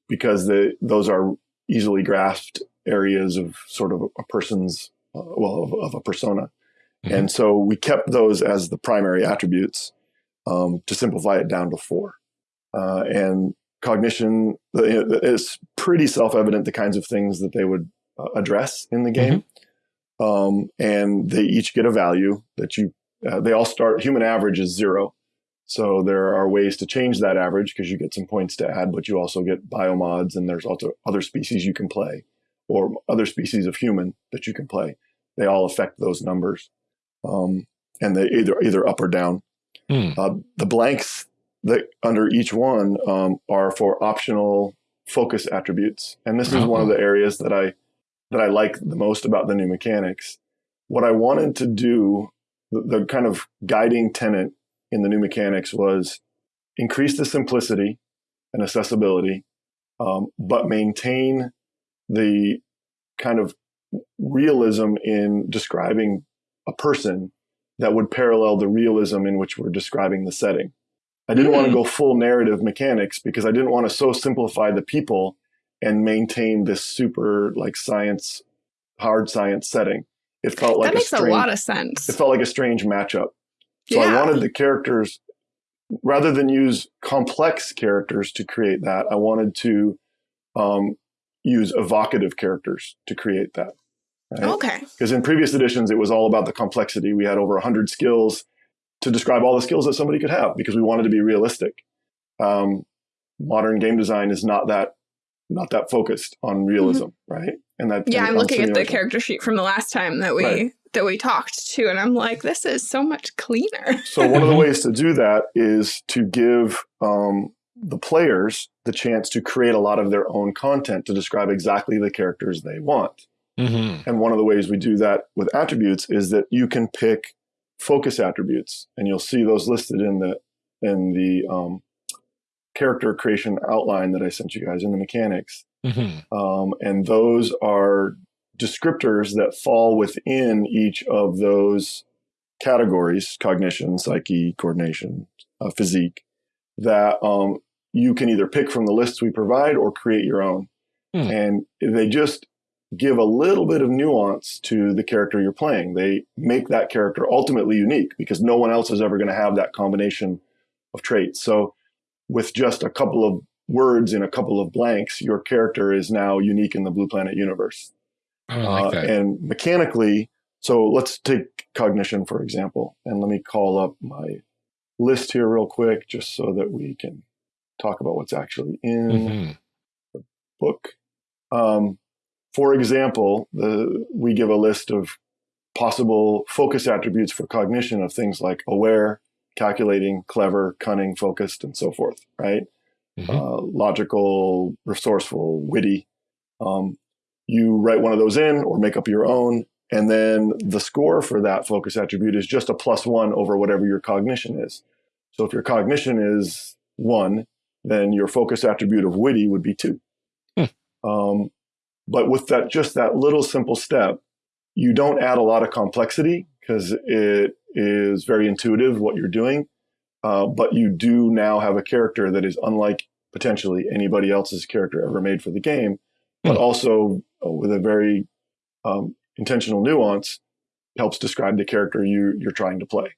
because the, those are easily grasped areas of sort of a person's, uh, well, of, of, a persona. Mm-hmm. And so we kept those as the primary attributes um, to simplify it down to four. Uh, and cognition is pretty self-evident the kinds of things that they would uh, address in the game. Mm-hmm. Um, and they each get a value that you, uh, they all start, human average is zero. So there are ways to change that average because you get some points to add, but you also get biomods and there's also other species you can play or other species of human that you can play. They all affect those numbers. Um, and they either, either up or down. Mm. Uh, the blanks that under each one um, are for optional focus attributes. And this is one of uh-huh. the areas that I that I like the most about the new mechanics. What I wanted to do, the, the kind of guiding tenet in the new mechanics was increase the simplicity and accessibility, um, but maintain the kind of realism in describing a person that would parallel the realism in which we're describing the setting. I didn't mm. want to go full narrative mechanics because I didn't want to so simplify the people and maintain this super like science, hard science setting. It felt like that makes a, strange, a lot of sense. It felt like a strange matchup. So yeah. I wanted the characters, rather than use complex characters to create that, I wanted to um, use evocative characters to create that. Right? Okay. Because in previous editions, it was all about the complexity. We had over 100 skills to describe all the skills that somebody could have because we wanted to be realistic. Um, modern game design is not that not that focused on realism, mm-hmm. right? And that yeah, and I'm looking at the character sheet from the last time that we right. that we talked to, and I'm like, this is so much cleaner. so one of the ways to do that is to give um, the players the chance to create a lot of their own content to describe exactly the characters they want. Mm-hmm. And one of the ways we do that with attributes is that you can pick focus attributes, and you'll see those listed in the in the um, character creation outline that I sent you guys in the mechanics. Mm-hmm. Um, and those are descriptors that fall within each of those categories cognition, psyche, coordination, uh, physique that um, you can either pick from the lists we provide or create your own. Hmm. And they just give a little bit of nuance to the character you're playing. They make that character ultimately unique because no one else is ever going to have that combination of traits. So, with just a couple of words in a couple of blanks, your character is now unique in the Blue Planet universe. I like Uh, that. and mechanically, so let's take cognition, for example. And let me call up my list here real quick just so that we can talk about what's actually in Mhm. book. Um, for example, the, we give a list of possible focus attributes for cognition of things like aware, calculating, clever, cunning, focused, and so forth, right? Mhm. uh, logical, resourceful, witty. Um, you write one of those in or make up your own. And then the score for that focus attribute is just a plus one over whatever your cognition is. So if your cognition is one, then your focus attribute of witty would be two. Hmm. Um, but with that, just that little simple step, you don't add a lot of complexity because it is very intuitive what you're doing. Uh, but you do now have a character that is unlike potentially anybody else's character ever made for the game, but Hmm. also uh, with a very um, intentional nuance helps describe the character you you're trying to play.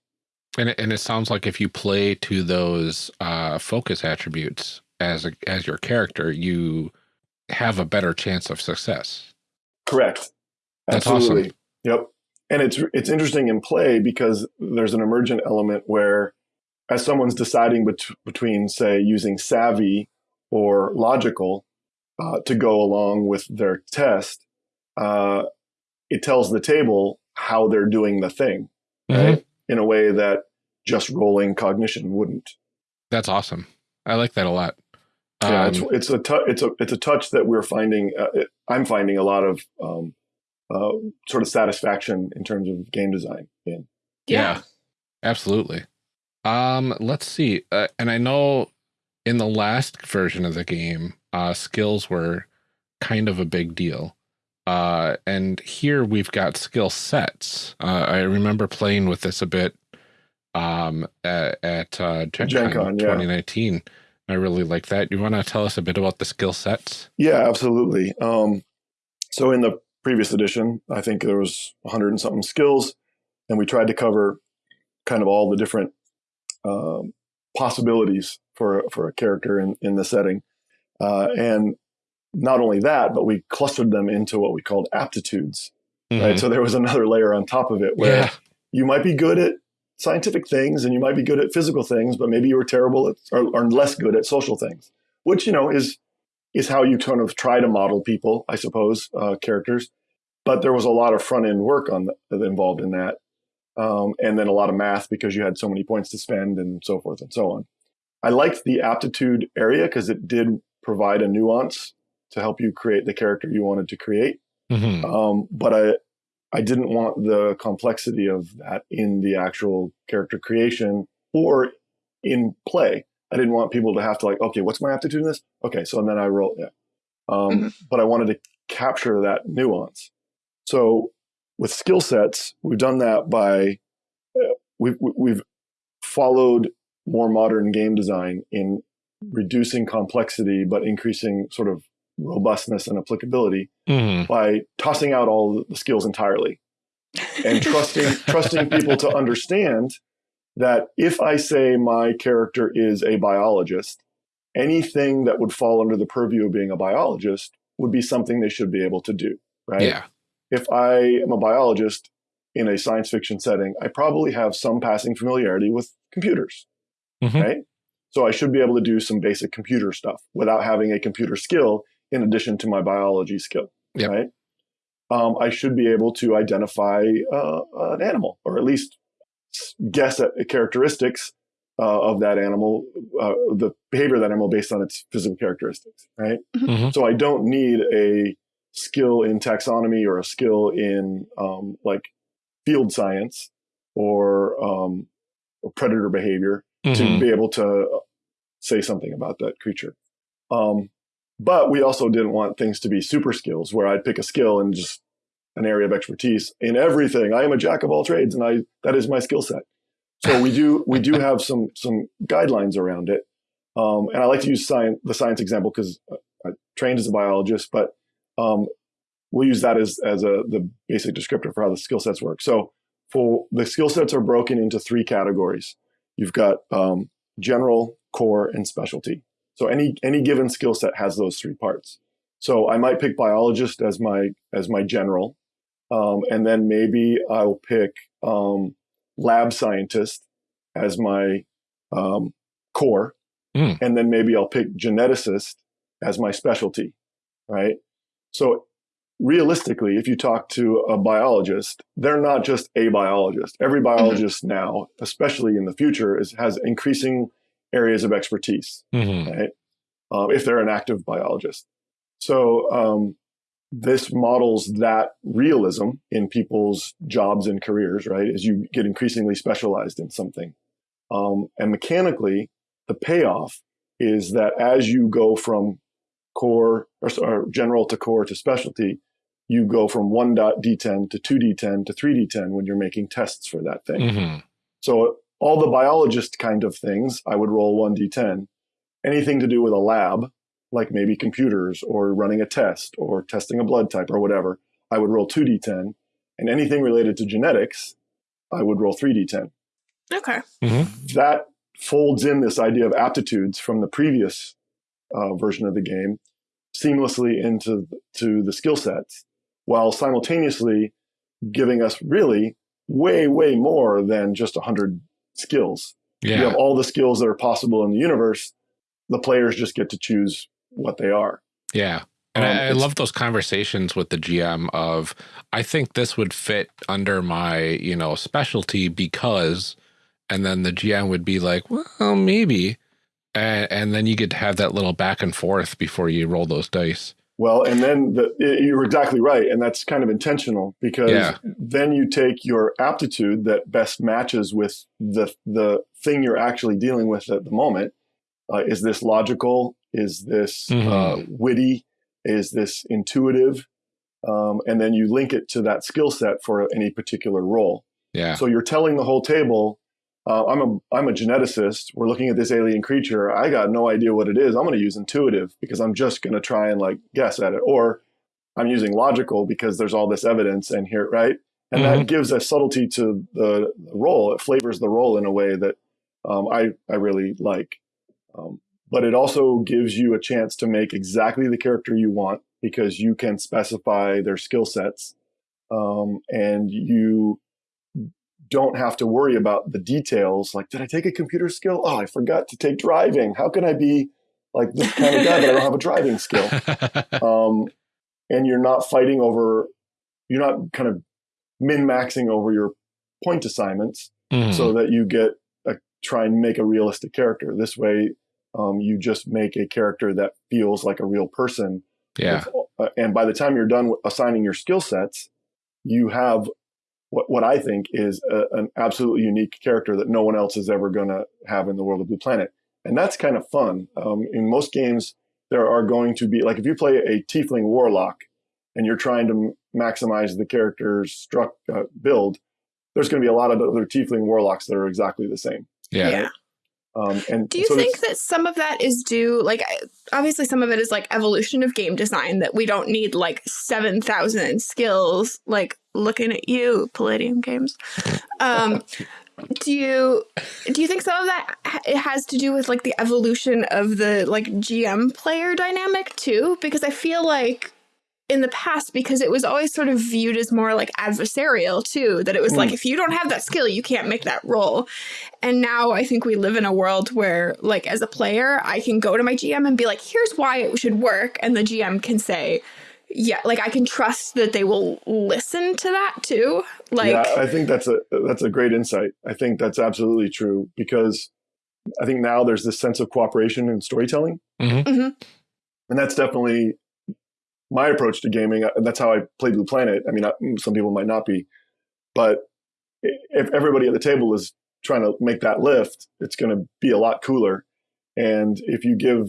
And it, and it sounds like if you play to those uh, focus attributes as a, as your character, you have a better chance of success. Correct. That's Absolutely. awesome. Yep. And it's it's interesting in play because there's an emergent element where, as someone's deciding bet- between, say, using savvy or logical uh, to go along with their test, uh, it tells the table how they're doing the thing, Mhm. right? In a way that just rolling cognition wouldn't. That's awesome. I like that a lot. Yeah, Um, it's it's a tou- it's a it's a touch that we're finding. Uh, it, I'm finding a lot of um, uh, sort of satisfaction in terms of game design. In Yeah. Absolutely. Um, let's see. Uh, and I know in the last version of the game, uh, skills were kind of a big deal. Uh, and here we've got skill sets. Uh, I remember playing with this a bit um, at, at uh, Gen, Gen Con Con, yeah. 2019. I really like that. You want to tell us a bit about the skill sets? Yeah, absolutely. Um, so in the previous edition, I think there was 100 and something skills, and we tried to cover kind of all the different um, possibilities for for a character in in the setting, uh, and not only that, but we clustered them into what we called aptitudes. Right. Mhm. So there was another layer on top of it where Yeah. you might be good at scientific things and you might be good at physical things, but maybe you were terrible at or, or less good at social things, which you know is is how you kind of try to model people, I suppose, uh, characters. But there was a lot of front end work on the, involved in that, um, and then a lot of math because you had so many points to spend and so forth and so on. I liked the aptitude area because it did provide a nuance to help you create the character you wanted to create. Mhm. Um, but I, I didn't want the complexity of that in the actual character creation or in play. I didn't want people to have to like, okay, what's my aptitude in this? Okay, so and then I roll, yeah. Um, But I wanted to capture that nuance. So with skill sets, we've done that by uh, we've we've followed more modern game design in reducing complexity but increasing sort of robustness and applicability Mhm. by tossing out all the skills entirely and trusting trusting people to understand that if I say my character is a biologist, anything that would fall under the purview of being a biologist would be something they should be able to do, right? Yeah. If I am a biologist in a science fiction setting, I probably have some passing familiarity with computers, Mhm. right? So I should be able to do some basic computer stuff without having a computer skill in addition to my biology skill, Yep. right? Um, I should be able to identify uh, an animal or at least guess at characteristics uh, of that animal, uh, the behavior of that animal based on its physical characteristics, right? Mhm. So I don't need a skill in taxonomy or a skill in um, like field science or, um, or predator behavior Mhm. to be able to say something about that creature. Um, but we also didn't want things to be super skills where I'd pick a skill and just an area of expertise in everything. I am a jack of all trades, and I that is my skill set. So we do we do have some some guidelines around it, um, and I like to use science the science example because I trained as a biologist, but um, we'll use that as as a the basic descriptor for how the skill sets work. So for the skill sets are broken into three categories. You've got um, general, core, and specialty. So any any given skill set has those three parts. So I might pick biologist as my as my general, um, and then maybe I'll pick um, lab scientist as my um, core, Hmm. and then maybe I'll pick geneticist as my specialty, right? So realistically, if you talk to a biologist, they're not just a biologist. Every biologist now, especially in the future, is, has increasing areas of expertise Mhm. right? Um, if they're an active biologist. So um, this models that realism in people's jobs and careers, right? As you get increasingly specialized in something. Um, and mechanically, the payoff is that as you go from core or, or general to core to specialty, you go from 1.d10 to 2d10 to 3d10 when you're making tests for that thing. Mhm. So all the biologist kind of things, I would roll 1d10. Anything to do with a lab, like maybe computers or running a test or testing a blood type or whatever, I would roll 2d10. And anything related to genetics, I would roll 3d10. Okay. That folds in this idea of aptitudes from the previous uh, version of the game seamlessly into to the skill sets, while simultaneously giving us really way, way more than just 100 skills. You have all the skills that are possible in the universe. The players just get to choose what they are. Yeah. And Um, I, I love those conversations with the GM of, I think this would fit under my, you know, specialty because, and then the GM would be like, well, maybe. And, and then you get to have that little back and forth before you roll those dice. Well, and then the, you're exactly right. And that's kind of intentional because Yeah. then you take your aptitude that best matches with the, the thing you're actually dealing with at the moment. Uh, is this logical? Is this Mhm. uh, witty? Is this intuitive? Um, and then you link it to that skill set for any particular role. Yeah. So you're telling the whole table, uh, I'm a I'm a geneticist. We're looking at this alien creature. I got no idea what it is. I'm going to use intuitive because I'm just going to try and like guess at it, or I'm using logical because there's all this evidence and here, right? And Mhm. that gives a subtlety to the, the role. It flavors the role in a way that um, I I really like. Um, but it also gives you a chance to make exactly the character you want because you can specify their skill sets um, and you don't have to worry about the details like did i take a computer skill? Oh i forgot to take driving. How can i be like this kind of guy but i don't have a driving skill? Um, and you're not fighting over you're not kind of min maxing over your point assignments Mhm. so that you get a, try and make a realistic character. This way um, you just make a character that feels like a real person. Yeah. uh, and by the time you're done assigning your skill sets, you have what, what I think is a, an absolutely unique character that no one else is ever going to have in the world of Blue Planet. And that's kind of fun. Um, in most games, there are going to be, like if you play a Tiefling Warlock and you're trying to m- maximize the character's struck, uh, build, there's going to be a lot of other Tiefling Warlocks that are exactly the same. Yeah. Um, and Do you so think that some of that is due, like, obviously some of it is like evolution of game design that we don't need like 7,000 skills, like looking at you, Palladium Games. Um, do you do you think some of that it has to do with like the evolution of the like GM player dynamic too? Because I feel like in the past, because it was always sort of viewed as more like adversarial too, that it was like Mm. if you don't have that skill, you can't make that roll. And now I think we live in a world where, like, as a player, I can go to my GM and be like, here's why it should work. And the GM can say, yeah, like I can trust that they will listen to that too. Like, yeah, I think that's a that's a great insight. I think that's absolutely true because I think now there's this sense of cooperation and storytelling, Mhm. Mhm. and that's definitely my approach to gaming. Uh, That's how I play Blue Planet. I mean, I, some people might not be, but if everybody at the table is trying to make that lift, it's going to be a lot cooler. And if you give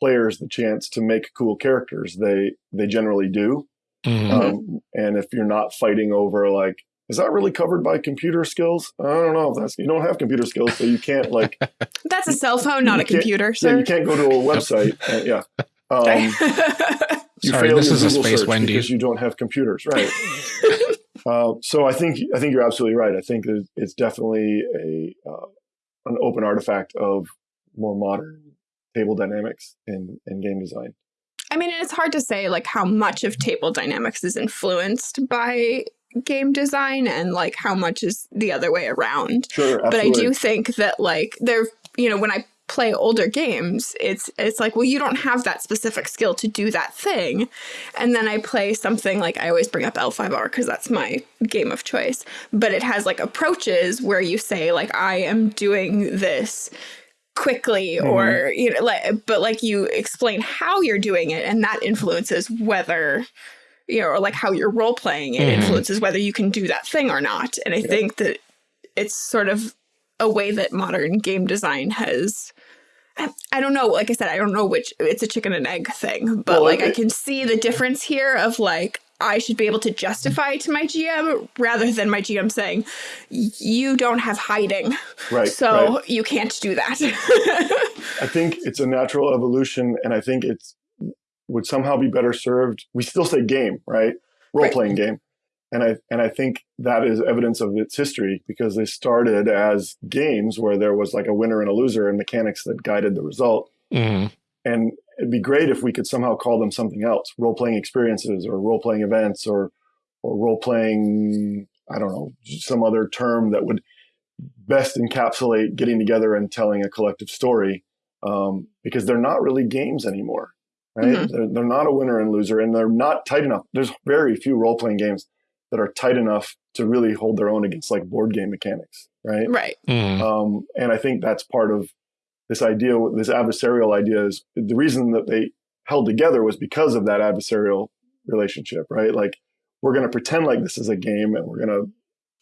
players the chance to make cool characters, they they generally do. Mhm. Um, and if you're not fighting over like, is that really covered by computer skills? I don't know if that's you don't have computer skills, so you can't like That's a cell phone, not a You can't- computer, yeah, you can't go to a website. Uh, yeah. Um, you Sorry, fail this your is a Space Wendy because you don't have computers, right? uh, so I think I think you're absolutely right. I think it's definitely a uh, an open artifact of more modern table dynamics in, in game design. I mean, it's hard to say like how much of table dynamics is influenced by game design and like how much is the other way around. Sure, But I do think that like there, you know, when I play older games, it's it's like, well, you don't have that specific skill to do that thing. And then I play something like I always bring up L5R because that's my game of choice. But it has like approaches where you say like I am doing this quickly or you know like but like you explain how you're doing it and that influences whether you know or like how you're role playing it Mhm. influences whether you can do that thing or not and i Yeah. think that it's sort of a way that modern game design has I- I don't know. Like I said, I don't know which it's a chicken and egg thing, but Well, like I can see the difference here of like I should be able to justify to my GM rather than my GM saying you don't have hiding, right. so right. you can't do that. I think it's a natural evolution, and I think it's would somehow be better served. We still say game, right? Role playing game, and I and I think that is evidence of its history because they started as games where there was like a winner and a loser and mechanics that guided the result. Mhm. And it'd be great if we could somehow call them something else: role playing experiences, or role playing events, or or role playing. I don't know some other term that would best encapsulate getting together and telling a collective story um, because they're not really games anymore, right? Mhm. They're, they're not a winner and loser, and they're not tight enough. There's very few role playing games that are tight enough to really hold their own against like board game mechanics, right? right. Mhm. Um, and I think that's part of this idea, this adversarial idea is the reason that they held together was because of that adversarial relationship, right? Like we're going to pretend like this is a game and we're going to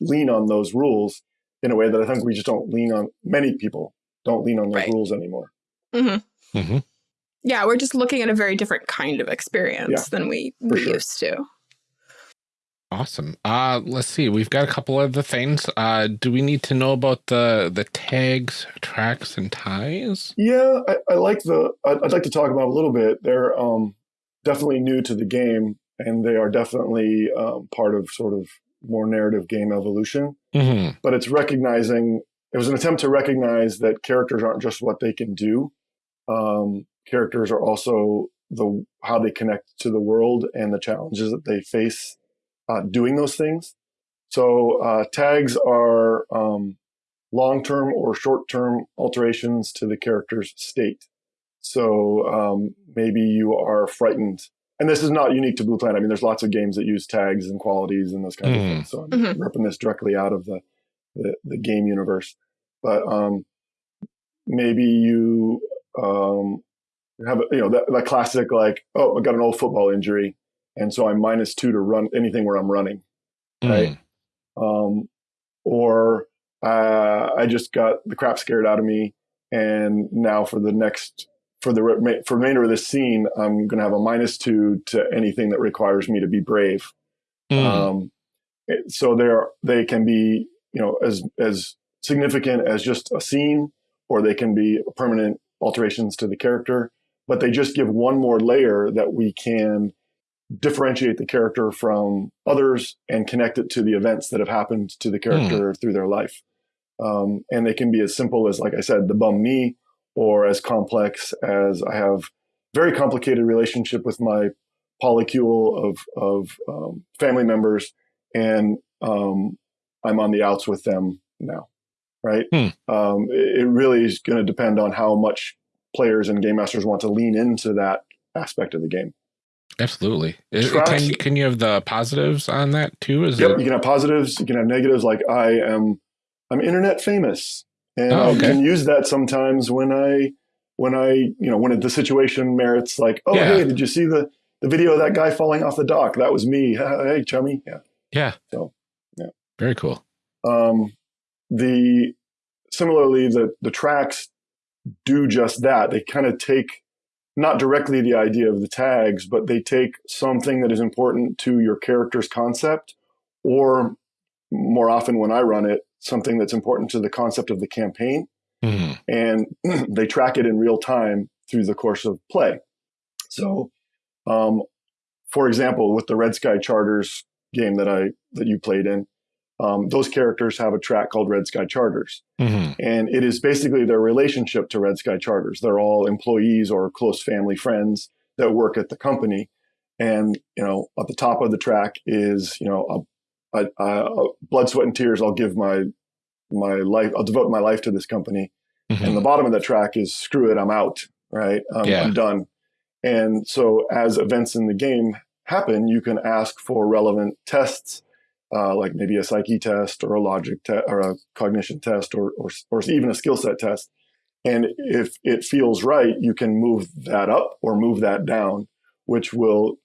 lean on those rules in a way that I think we just don't lean on. Many people don't lean on those Right. rules anymore. hmm Mhm. Yeah, we're just looking at a very different kind of experience Yeah, than we, we sure. used to. Awesome. Uh, let's see. We've got a couple of the things. Uh, do we need to know about the the tags, tracks, and ties? Yeah, I, I like the. I'd, I'd like to talk about a little bit. They're um, definitely new to the game, and they are definitely um, part of sort of more narrative game evolution. hmm But it's recognizing. It was an attempt to recognize that characters aren't just what they can do. Um, characters are also the how they connect to the world and the challenges that they face uh, doing those things. So uh, tags are um, long-term or short-term alterations to the character's state. So um, maybe you are frightened, and this is not unique to Blue Planet. I mean, there's lots of games that use tags and qualities and those kinds of Mhm. things. So I'm Mhm. ripping this directly out of the the, the game universe. But um, maybe you um, have a, you know that, that classic like, oh, I got an old football injury, and so I'm minus two to run anything where I'm running Right. um, or uh, I just got the crap scared out of me, and now for the next for the re- for remainder of this scene, I'm going to have a minus two to anything that requires me to be brave. Mhm. Um, so they're they can be you know as as significant as just a scene, or they can be permanent alterations to the character. But they just give one more layer that we can differentiate the character from others and connect it to the events that have happened to the character through their life. Um, and they can be as simple as, like I said, the bum knee, or as complex as I have very complicated relationship with my polycule of of um, family members, and um, I'm on the outs with them now. Right? Hmm. Um, it really is going to depend on how much players and game masters want to lean into that aspect of the game. Absolutely. Tracks- Can you, can you have the positives on that too? Is Yep, it? you can have positives, you can have negatives. Like I am, I'm internet famous, and Oh, okay. I can use that sometimes when I when I you know when the situation merits like oh Yeah. hey did you see the the video of that guy falling off the dock that was me hey chummy yeah Yeah. So, yeah. Very cool. um, the similarly the the tracks do just that they kind of take not directly the idea of the tags but they take something that is important to your character's concept or more often when i run it something that's important to the concept of the campaign Mhm. and they track it in real time through the course of play. So, um, for example, with the Red Sky Charters game that I that you played in, um, those characters have a track called Red Sky Charters, Mhm. and it is basically their relationship to Red Sky Charters. They're all employees or close family friends that work at the company, and you know, at the top of the track is you know a, a, a blood, sweat, and tears. I'll give my my life. I'll devote my life to this company Mhm. and the bottom of the track is screw it i'm out right um, Yeah. i'm done and so as events in the game happen you can ask for relevant tests uh, like maybe a psyche test or a logic test or a cognition test or, or, or even a skill set test and if it feels right you can move that up or move that down which will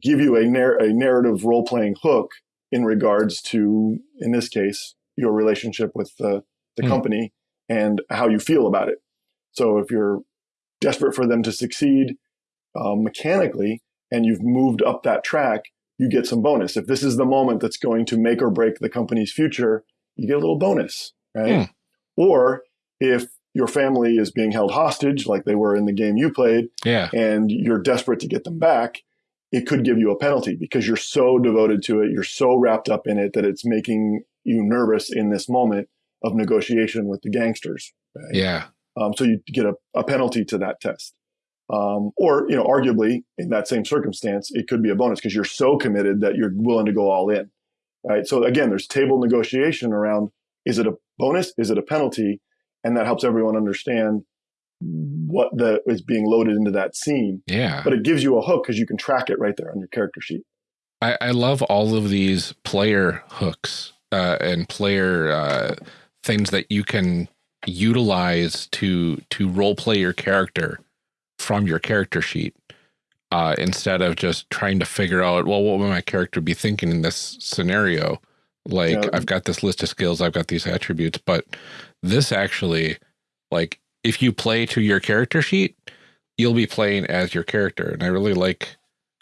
give you a, nar- a narrative role-playing hook in regards to in this case your relationship with the, the Hmm. company and how you feel about it. So if you're desperate for them to succeed um, mechanically and you've moved up that track, you get some bonus. If this is the moment that's going to make or break the company's future, you get a little bonus, right? Or if your family is being held hostage, like they were in the game you played, Yeah. and you're desperate to get them back, it could give you a penalty because you're so devoted to it, you're so wrapped up in it that it's making you nervous in this moment of negotiation with the gangsters. right? Yeah. Um, so you get a, a penalty to that test. Um, or, you know, arguably in that same circumstance, it could be a bonus because you're so committed that you're willing to go all in. Right. So again, there's table negotiation around is it a bonus? Is it a penalty? And that helps everyone understand what the is being loaded into that scene. Yeah. But it gives you a hook because you can track it right there on your character sheet. I, I love all of these player hooks uh, and player uh, things that you can utilize to to role play your character from your character sheet uh, instead of just trying to figure out well what would my character be thinking in this scenario like Yeah. I've got this list of skills I've got these attributes but this actually like if you play to your character sheet you'll be playing as your character and I really like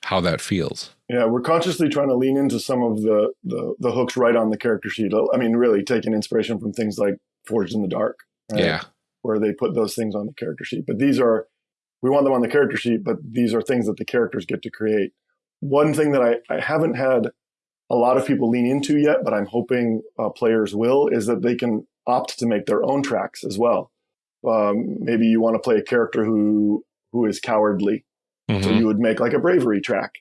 how that feels Yeah, we're consciously trying to lean into some of the, the the hooks right on the character sheet. I mean, really taking inspiration from things like Forged in the Dark. right? yeah where they put those things on the character sheet. But these are, we want them on the character sheet, but these are things that the characters get to create. One thing that I, I haven't had a lot of people lean into yet, but I'm hoping uh, players will, is that they can opt to make their own tracks as well. Um, maybe you want to play a character who who is cowardly, so Mhm. you would make like a bravery track,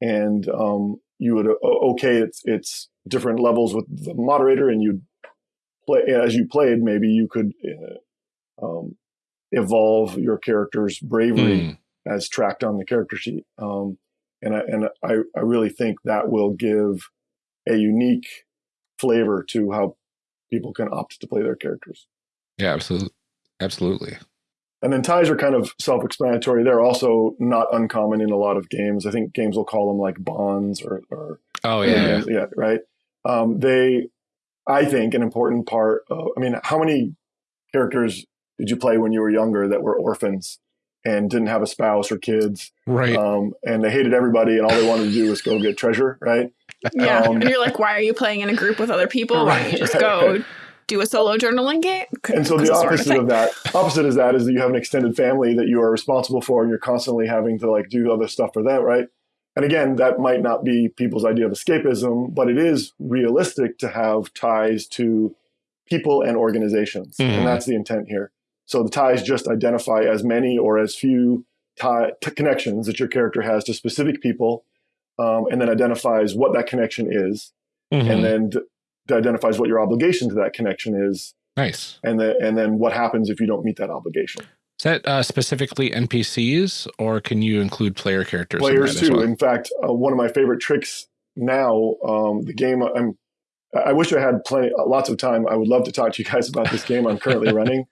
and um, you would o- okay, it's it's different levels with the moderator, and you'd play as you played. Maybe you could uh, um, evolve your character's bravery Mm. as tracked on the character sheet, um, and I, and I I really think that will give a unique flavor to how people can opt to play their characters. Yeah, absolutely. Absolutely. And then ties are kind of self-explanatory. They're also not uncommon in a lot of games. I think games will call them like bonds or, or Oh yeah. yeah, right. Um, they, I think, an important part. Of, I mean, how many characters did you play when you were younger that were orphans and didn't have a spouse or kids, Right. um, and they hated everybody, and all they wanted to do was go get treasure, right? Yeah. Um, and you're like, why are you playing in a group with other people? Why don't you just go do a solo journaling game? And so the opposite of that, opposite is that is that you have an extended family that you are responsible for, and you're constantly having to like do other stuff for them, right? And again, that might not be people's idea of escapism, but it is realistic to have ties to people and organizations, Mhm. and that's the intent here. So the ties just identify as many or as few tie t- connections that your character has to specific people, um, and then identifies what that connection is, Mhm. and then d- identifies what your obligation to that connection is nice. and then and then what happens if you don't meet that obligation? Is that uh, specifically NPCs, or can you include player characters? Players as too. well? In fact, uh, one of my favorite tricks now, um, the game I'm I wish I had plenty, lots of time. I would love to talk to you guys about this game I'm currently running.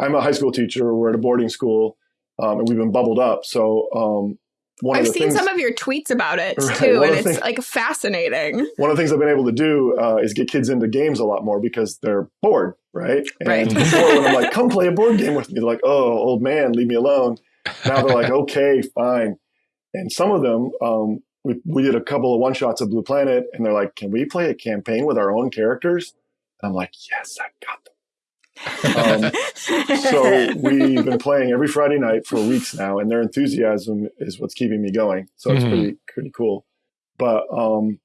I'm a high school teacher. We're at a boarding school, um, and we've been bubbled up. So um, one I've of the seen things, some of your tweets about it Right, too, and it's things- like fascinating. one of the things I've been able to do uh, is get kids into games a lot more because they're bored, right? And Right. before, when I'm like, "Come play a board game with me," they're like, "Oh, old man, leave me alone." Now they're like, "Okay, fine." And some of them, um, we we did a couple of one shots of Blue Planet, and they're like, "Can we play a campaign with our own characters?" And I'm like, "Yes, I got them." Um, so we've been playing every Friday night for weeks now, and their enthusiasm is what's keeping me going. So it's Mhm. pretty pretty cool. But um,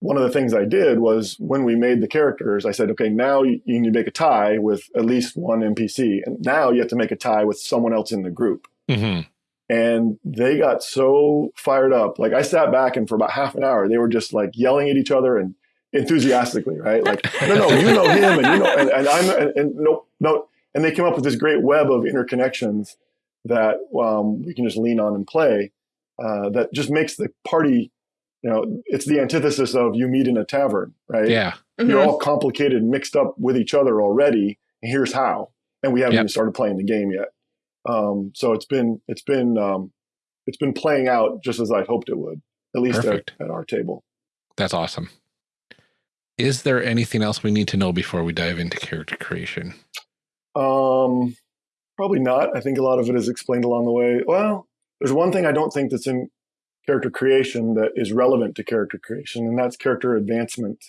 one of the things I did was when we made the characters, I said, okay, now you, need to make a tie with at least one NPC, and now you have to make a tie with someone else in the group. hmm And they got so fired up. Like I sat back, and for about half an hour, they were just like yelling at each other and enthusiastically, right? Like, no, no, you know him, and you know, and, and I'm, and, and no, no, and they came up with this great web of interconnections that um, we can just lean on and play. Uh, that just makes the party, you know, it's the antithesis of you meet in a tavern, right? Yeah. You're Mhm. all complicated, and mixed up with each other already. And here's how, and we haven't Yep. even started playing the game yet. Um, so it's been, it's been, um, it's been playing out just as I hoped it would, at least at, at our table. That's awesome. Is there anything else we need to know before we dive into character creation? Um, probably not. I think a lot of it is explained along the way. Well, there's one thing I don't think that's in character creation that is relevant to character creation, and that's character advancement.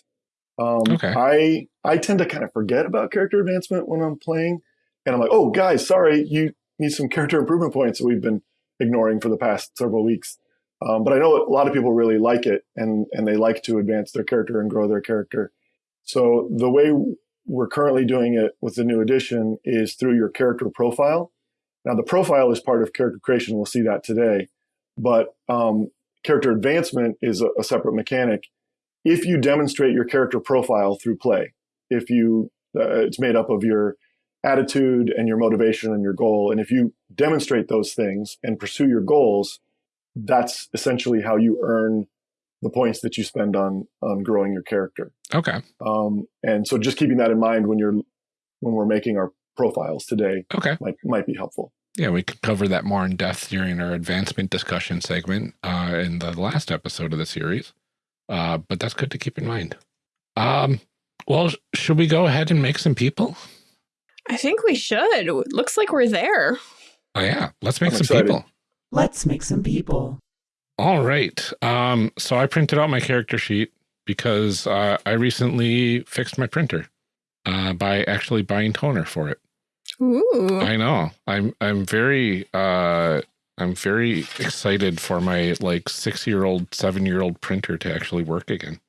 Um, Okay. I I tend to kind of forget about character advancement when I'm playing, and I'm like, oh, guys, sorry, you need some character improvement points that we've been ignoring for the past several weeks. Um, but I know a lot of people really like it, and and they like to advance their character and grow their character. So the way we're currently doing it with the new edition is through your character profile. Now, the profile is part of character creation. We'll see that today. But um, character advancement is a, a separate mechanic. If you demonstrate your character profile through play, if you, uh, it's made up of your attitude and your motivation and your goal. And if you demonstrate those things and pursue your goals, that's essentially how you earn the points that you spend on on growing your character. Okay. Um, and so just keeping that in mind when you're when we're making our profiles today Okay. might might be helpful. Yeah, we could cover that more in depth during our advancement discussion segment uh, in the last episode of the series. Uh, but that's good to keep in mind. Um, well, should we go ahead and make some people? I think we should. Looks like we're there. Oh yeah, let's make I'm some excited. people. Let's make some people. All right. Um, so I printed out my character sheet because uh, I recently fixed my printer uh, by actually buying toner for it. Ooh. I know. I'm I'm very uh I'm very excited for my like six year old, seven year old printer to actually work again.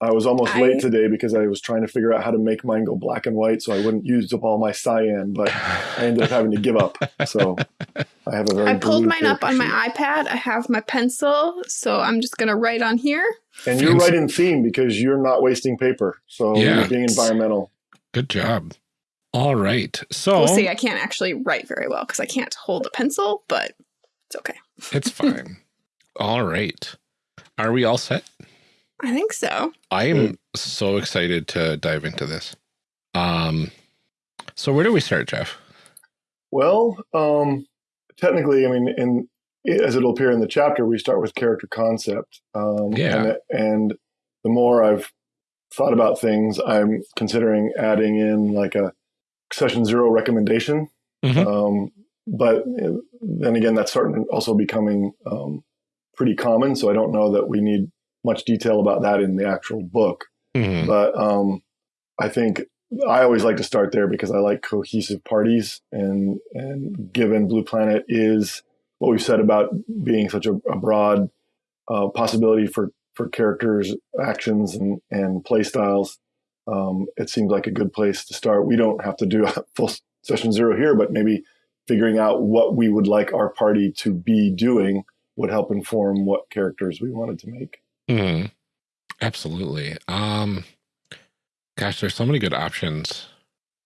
I was almost I- late today because I was trying to figure out how to make mine go black and white so I wouldn't use up all my cyan, but I ended up having to give up. So I have a very I pulled mine up character on my iPad. I have my pencil, so I'm just going to write on here. And you're Fancy. right in theme because you're not wasting paper. So Yeah. you're being environmental. Good job. All right. So We'll see. I can't actually write very well because I can't hold a pencil, but it's okay. it's fine. all right. Are we all set? I think so. I am so excited to dive into this. Um so where do we start, Jeff? Well, um, technically, I mean, in as it'll appear in the chapter, we start with character concept. Um, Yeah. And, and the more I've thought about things, I'm considering adding in like a session zero recommendation. Mhm. Um, but uh, then again, that's starting also becoming um, pretty common. So I don't know that we need much detail about that in the actual book. Mhm. But um, I think I always like to start there because I like cohesive parties, and and given Blue Planet is what we've said about being such a, a broad uh, possibility for for characters, actions, and and play styles, um, it seems like a good place to start. We don't have to do a full session zero here, but maybe figuring out what we would like our party to be doing would help inform what characters we wanted to make. Mhm. Absolutely. Um gosh, there's so many good options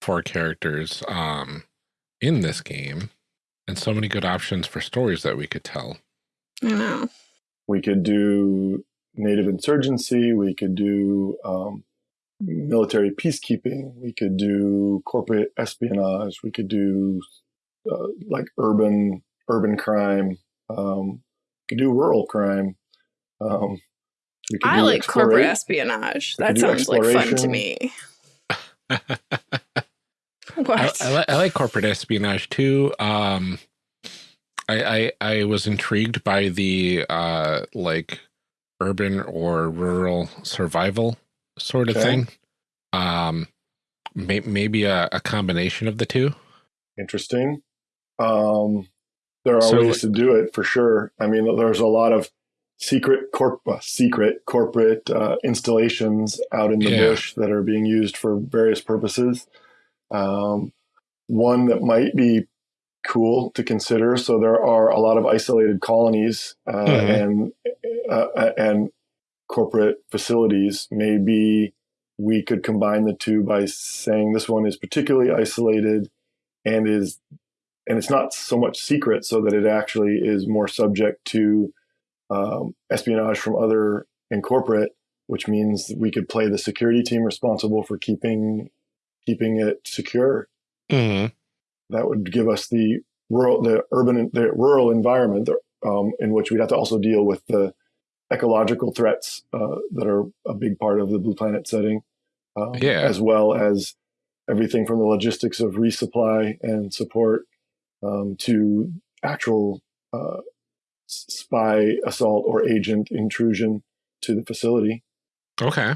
for characters um in this game and so many good options for stories that we could tell. I know. we could do native insurgency we could do um, military peacekeeping. We could do corporate espionage. We could do uh, like urban urban crime. Um, we could do rural crime. Um, we could I like corporate espionage. That sounds like fun to exploration. me. I, What? I, li- I like corporate espionage too. Um, I, I I was intrigued by the uh like urban or rural survival sort of Okay. thing. Um, may, maybe a, a combination of the two. Interesting. Um, there are So- ways to do it for sure. I mean, there's a lot of secret corp uh, secret corporate uh, installations out in the Yeah. bush that are being used for various purposes. Um, one that might be cool to consider. So there are a lot of isolated colonies uh, Mhm. and uh, and corporate facilities. Maybe we could combine the two by saying this one is particularly isolated and is and it's not so much secret so that it actually is more subject to um, espionage from other and corporate which means we could play the security team responsible for keeping keeping it secure Mm-hmm. that would give us the rural the urban the rural environment um, in which we'd have to also deal with the ecological threats uh, that are a big part of the blue planet setting um, Yeah. as well as everything from the logistics of resupply and support um, to actual uh, spy assault or agent intrusion to the facility Okay.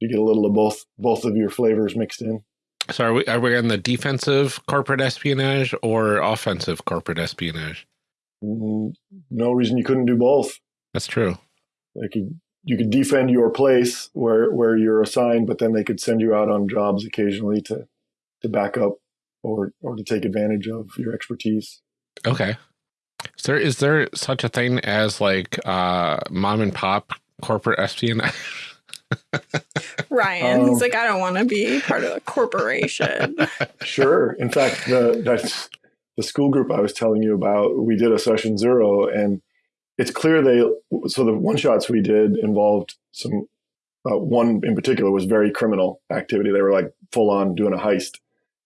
you get a little of both both of your flavors mixed in So are we are we on the defensive corporate espionage or offensive corporate espionage? Mm, no reason you couldn't do both That's true. They could you could defend your place where where you're assigned, but then they could send you out on jobs occasionally to to back up or or to take advantage of your expertise. Okay. Is there is there such a thing as like uh mom and pop corporate espionage? Ryan, Um, he's like, I don't want to be part of a corporation. Sure. In fact, the that's the school group I was telling you about. We did a session zero, and it's clear they. So the one shots we did involved some. Uh, one in particular was very criminal activity. They were like full on doing a heist,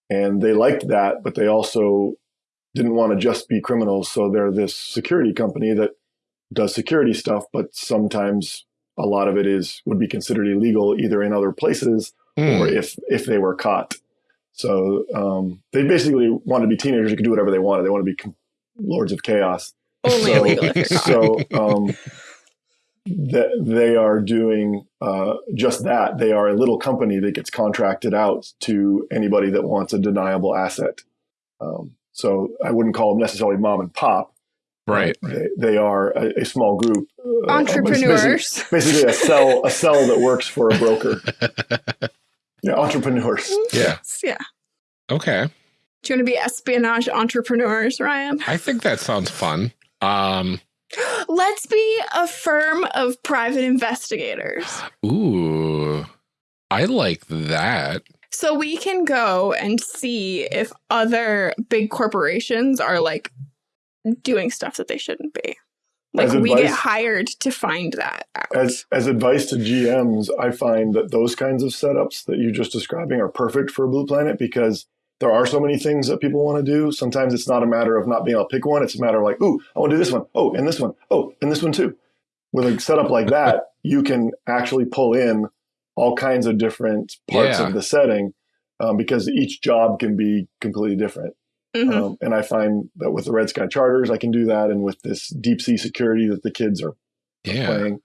and they liked that, but they also didn't want to just be criminals. So they're this security company that does security stuff, but sometimes a lot of it is would be considered illegal either in other places Hmm. or if if they were caught. So um, they basically want to be teenagers who could do whatever they wanted. They want to be lords of chaos. Only So- illegal if. So um, that they are doing uh, just that. They are a little company that gets contracted out to anybody that wants a deniable asset. Um, so I wouldn't call them necessarily mom and pop. right. They, they are a, a small group. uh, Entrepreneurs. Basically, basically a cell a cell that works for a broker. Yeah, entrepreneurs. Yeah. Yeah. Okay. Do you want to be espionage entrepreneurs, Ryan? I think that sounds fun. Um Let's be a firm of private investigators. ooh. I like that. So we can go and see if other big corporations are like doing stuff that they shouldn't be. Like As we get hired to find that out. As as advice to GMs, I find that those kinds of setups that you're just describing are perfect for Blue Planet because there are so many things that people want to do. Sometimes it's not a matter of not being able to pick one; it's a matter of like, "Ooh, I want to do this one. Oh, and this one. Oh, and this one too." With a setup like that, you can actually pull in all kinds of different parts Yeah. of the setting um, because each job can be completely different. Mhm. Um, and I find that with the Red Sky Charters, I can do that, and with this deep sea security that the kids are Yeah. playing.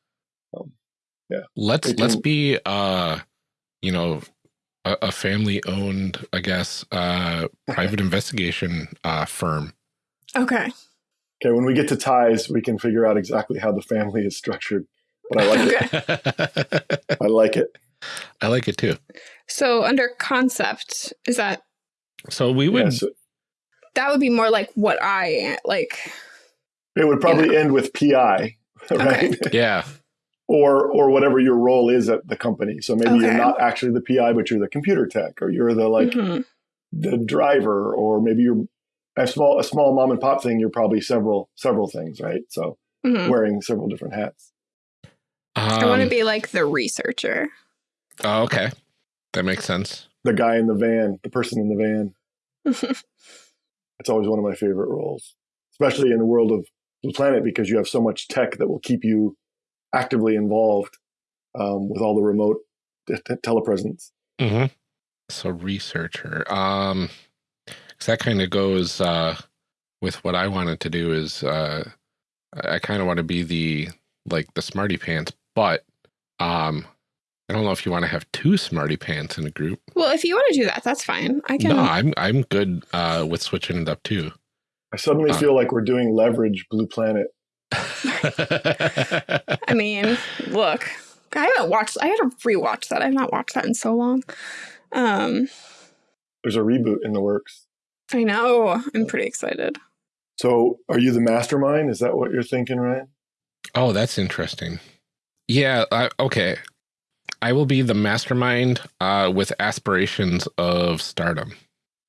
Let's They let's be uh you know a, a family owned, I guess, uh private investigation uh firm. Okay. Okay, when we get to ties, we can figure out exactly how the family is structured. But I like it. I like it. I like it too. So under concept, is that So we would Yeah, so that would be more like what I like it would probably end with PI, right? yeah. or or whatever your role is at the company. So maybe you're not actually the PI, but you're the computer tech, or you're the like Mhm. the driver, or maybe you're a small a small mom and pop thing. You're probably several several things, right? So Mhm. wearing several different hats. I want to Um, be like the researcher. oh, okay. That makes sense. The guy in the van, the person in the van. It's always one of my favorite roles, especially in the world of the planet because you have so much tech that will keep you actively involved um, with all the remote t- t- telepresence. Mm-hmm. So researcher. Um, 'cause that kind of goes uh, with what I wanted to do. Is uh, I kind of want to be the like the smarty pants, but um, I don't know if you want to have two smarty pants in a group. well, if you want to do that, that's fine. I can. No, I'm I'm good uh, with switching it up too. I suddenly Uh. feel like we're doing leverage Blue Planet. I mean, look, I haven't watched. I had to rewatch that. I've not watched that in so long. Um, There's a reboot in the works. I know. I'm pretty excited. So, are you the mastermind? Is that what you're thinking, Ryan? oh, that's interesting. Yeah. I, okay. I will be the mastermind uh, with aspirations of stardom.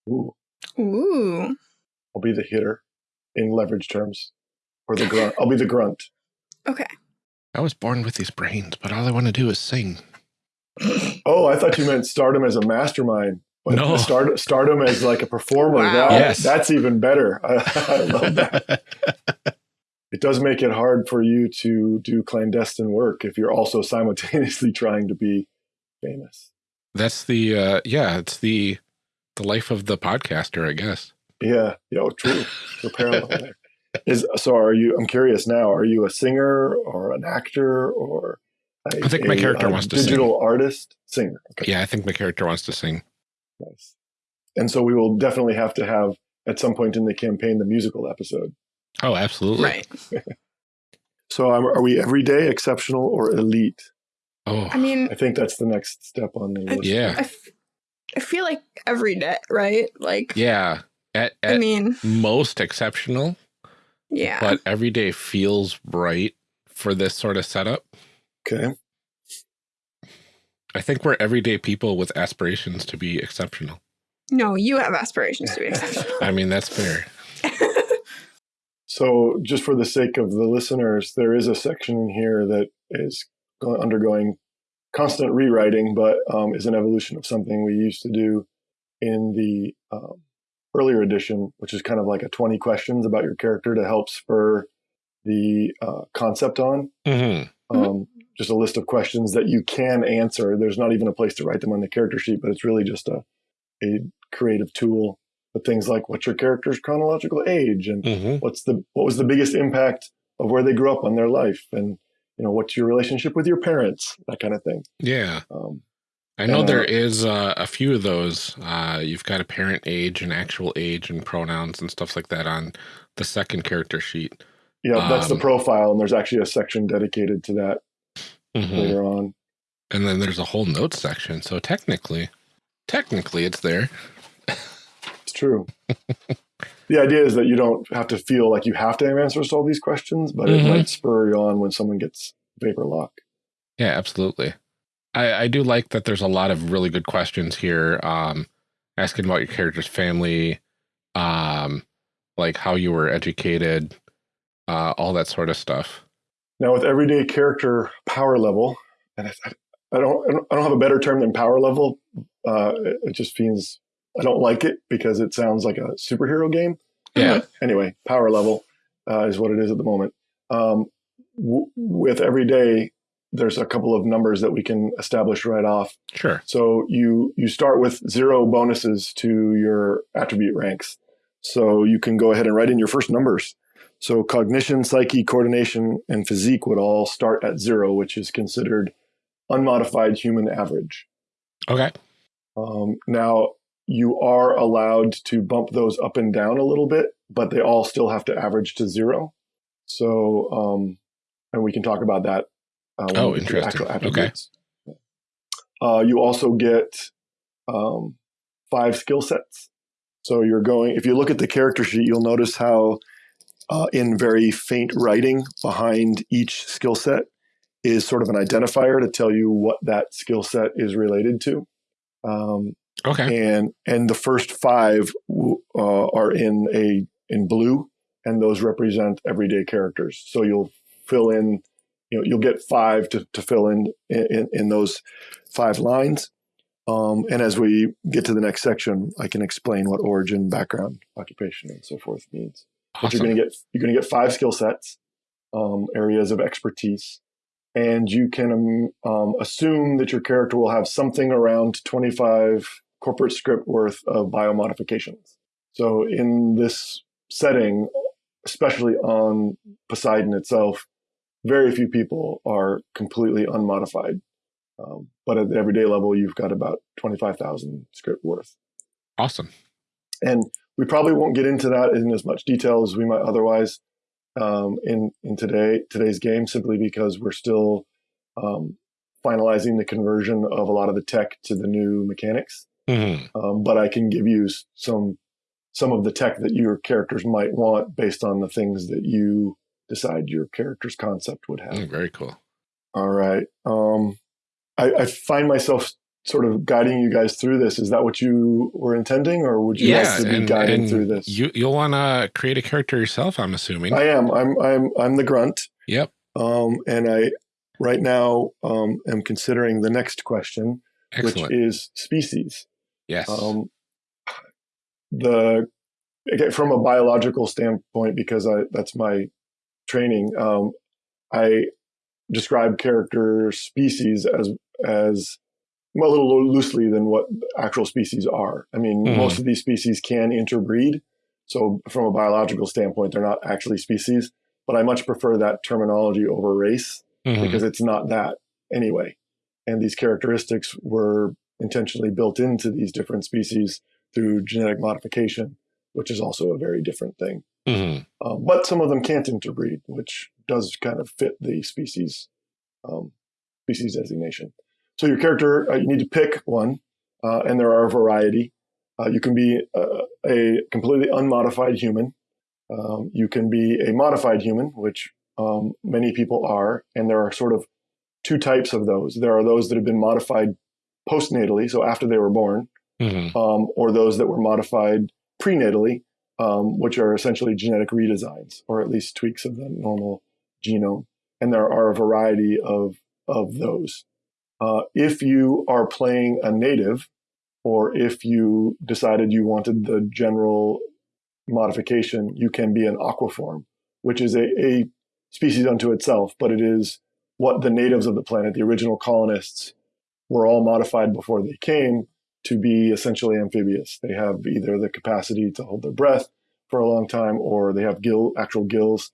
Ooh, Ooh. I'll be the hitter in leverage terms, or the grunt. I'll be the grunt. Okay. I was born with these brains, but all I want to do is sing. Oh, I thought you meant stardom as a mastermind. But No. start, stardom as like a performer. Wow. That- Yes. That's even better. I, I love that. It does make it hard for you to do clandestine work if you're also simultaneously trying to be famous. That's the uh yeah, it's the the life of the podcaster, I guess. Yeah, yeah, true. So parallel. Is so? Are you? I'm curious now. Are you a singer or an actor or? a- I think my character a wants to digital artist singer. Okay, Yeah, I think my character wants to sing. nice. And so we will definitely have to have at some point in the campaign the musical episode. Oh, absolutely. Right. So um, are we everyday, exceptional, or elite? Oh, I mean, I think that's the next step on the I- list. yeah. I, f- I feel like every day, right? Like, yeah. At, I mean, most exceptional, yeah. but every day feels right for this sort of setup. Okay. I think we're everyday people with aspirations to be exceptional. no, you have aspirations to be exceptional. I mean, that's fair. So, just for the sake of the listeners, there is a section in here that is undergoing constant rewriting, but um, is an evolution of something we used to do in the um, earlier edition, which is kind of like a 20 questions about your character to help spur the uh, concept on. Mm-hmm. Mhm. Um, just a list of questions that you can answer. There's not even a place to write them on the character sheet, but it's really just a, a creative tool. But things like what's your character's chronological age and Mm-hmm. what's the what was the biggest impact of where they grew up on their life and you know what's your relationship with your parents that kind of thing Yeah. um, I know Uh, there is uh, a few of those. Uh, you've got a parent age and actual age and pronouns and stuff like that on the second character sheet. yeah that's the Um, profile and there's actually a section dedicated to that Mhm. later on And then there's a whole notes section. So technically, technically it's there. It's true the idea is that you don't have to feel like you have to have answers to all these questions but it Mhm. might spur you on when someone gets vapor lock Yeah, absolutely. I, I do like that there's a lot of really good questions here. Um, asking about your character's family, um, like how you were educated, uh, all that sort of stuff. now with everyday character power level and I, I don't i don't have a better term than power level uh, it, it just means i don't like it because it sounds like a superhero game Yeah. anyway, power level uh, is what it is at the moment. Um, w- with every day, there's a couple of numbers that we can establish right off. Sure. So you you start with zero bonuses to your attribute ranks. So you can go ahead and write in your first numbers. So cognition, psyche, coordination, and physique would all start at zero, which is considered unmodified human average. Okay. Um, now, you are allowed to bump those up and down a little bit, but they all still have to average to zero. So, um, and we can talk about that. Uh, Oh, we get to interesting. Okay. Uh, you also get um, five skill sets. So you're going, if you look at the character sheet, you'll notice how uh, in very faint writing behind each skill set is sort of an identifier to tell you what that skill set is related to. Um, Okay. and and the first five uh, are in a in blue, and those represent everyday characters. So you'll fill in, you know, you'll get five to, to fill in, in in those five lines. Um, and as we get to the next section, I can explain what origin, background, occupation, and so forth means. But you're going to get you're going to get five skill sets, um, areas of expertise, and you can um, assume that your character will have something around 25 corporate scrip worth of biomodifications. So in this setting, especially on Poseidon itself, very few people are completely unmodified. Um, but at the everyday level, you've got about 25,000 scrip worth. Awesome. And we probably won't get into that in as much detail as we might otherwise um, in in today today's game, simply because we're still um, finalizing the conversion of a lot of the tech to the new mechanics. Mm-hmm. Um, but I can give you some some of the tech that your characters might want based on the things that you decide your character's concept would have. Mm, very cool. All right. Um, I, I, find myself sort of guiding you guys through this. Is that what you were intending, or would you yeah, like to be and, guiding and through this? You, you'll want to create a character yourself, I'm assuming. I am. I'm. I'm. I'm the grunt. Yep. Um, and I right now um, am considering the next question, Excellent. which is species. Yes. Um, the again, from a biological standpoint, because I that's my training. Um, I describe character species as as well, a little loosely than what actual species are. I mean, Mhm. most of these species can interbreed, so from a biological standpoint, they're not actually species. But I much prefer that terminology over race Mhm. because it's not that anyway. And these characteristics were intentionally built into these different species through genetic modification, which is also a very different thing. Mhm. Um, but some of them can't interbreed, which does kind of fit the species um, species designation. So your character, uh, you need to pick one, uh, and there are a variety. Uh, you can be uh, a completely unmodified human. Um, you can be a modified human, which um, many people are, and there are sort of two types of those. There are those that have been modified postnatally, so after they were born, Mhm. um, or those that were modified prenatally, um, which are essentially genetic redesigns, or at least tweaks of the normal genome. And there are a variety of, of those. Uh, if you are playing a native, or if you decided you wanted the general modification, you can be an aquaform, which is a, a species unto itself, but it is what the natives of the planet, the original colonists, were all modified before they came to be essentially amphibious. They have either the capacity to hold their breath for a long time, or they have gill, actual gills.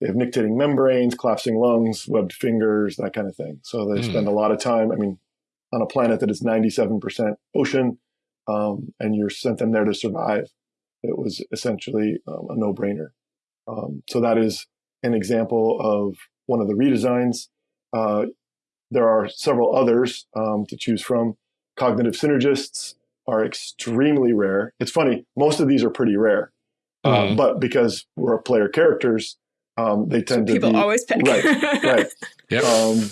They have nictitating membranes, collapsing lungs, webbed fingers, that kind of thing. So they Hmm. spend a lot of time. I mean, on a planet that is 97% ocean, um, and you're sent them there to survive. It was essentially um, a no-brainer. Um, so that is an example of one of the redesigns. Uh, there are several others um, to choose from. Cognitive synergists are extremely rare. It's funny, most of these are pretty rare, uh, Mhm. but because we're player characters, um, they So tend to people be always pick. right, right. Yep. Um,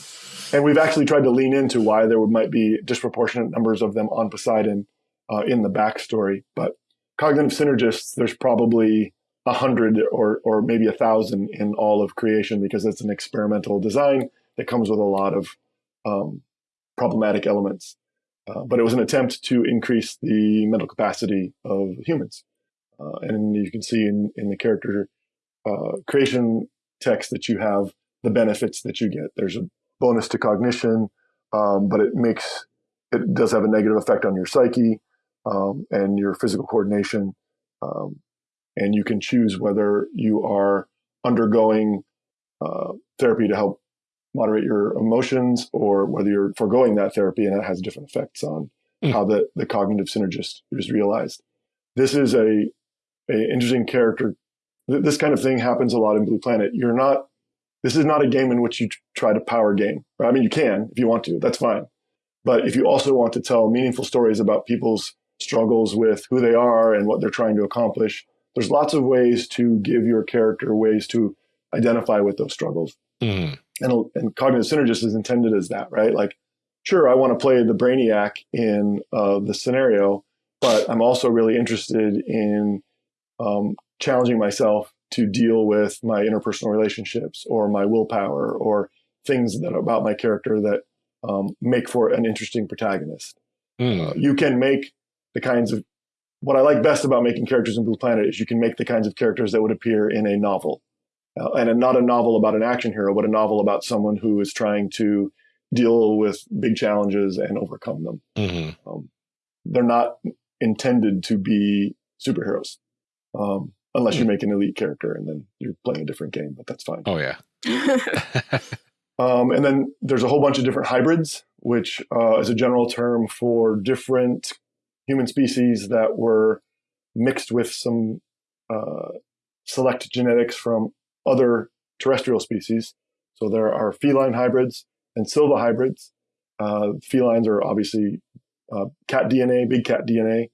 and we've actually tried to lean into why there might be disproportionate numbers of them on Poseidon uh, in the backstory. But cognitive synergists, there's probably a hundred or or maybe a thousand in all of creation because it's an experimental design that comes with a lot of um, problematic elements. Uh, but it was an attempt to increase the mental capacity of humans. Uh, and you can see in, in the character uh, creation text that you have the benefits that you get. There's a bonus to cognition, um, but it makes it does have a negative effect on your psyche um, and your physical coordination. Um, and you can choose whether you are undergoing uh, therapy to help moderate your emotions or whether you're foregoing that therapy and that has different effects on Hmm. how the, the cognitive synergist is realized. This is a, a interesting character. This kind of thing happens a lot in Blue Planet. You're not, this is not a game in which you try to power game. I mean, you can if you want to, that's fine. But if you also want to tell meaningful stories about people's struggles with who they are and what they're trying to accomplish, there's lots of ways to give your character ways to identify with those struggles Mhm. And, and cognitive synergist is intended as that, right? Like, sure, I want to play the brainiac in uh, the scenario, but I'm also really interested in um, challenging myself to deal with my interpersonal relationships or my willpower or things that are about my character that um, make for an interesting protagonist. Mm. Uh, you can make the kinds of what I like best about making characters in Blue Planet is you can make the kinds of characters that would appear in a novel, uh, and a, not a novel about an action hero, but a novel about someone who is trying to deal with big challenges and overcome them. hmm Um, they're not intended to be superheroes, um, unless you make an elite character and then you're playing a different game. But that's fine. Oh yeah. Um, and then there's a whole bunch of different hybrids, which uh, is a general term for different human species that were mixed with some uh, select genetics from other terrestrial species. So there are feline hybrids and silva hybrids. Uh, felines are obviously uh, cat DNA, big cat DNA,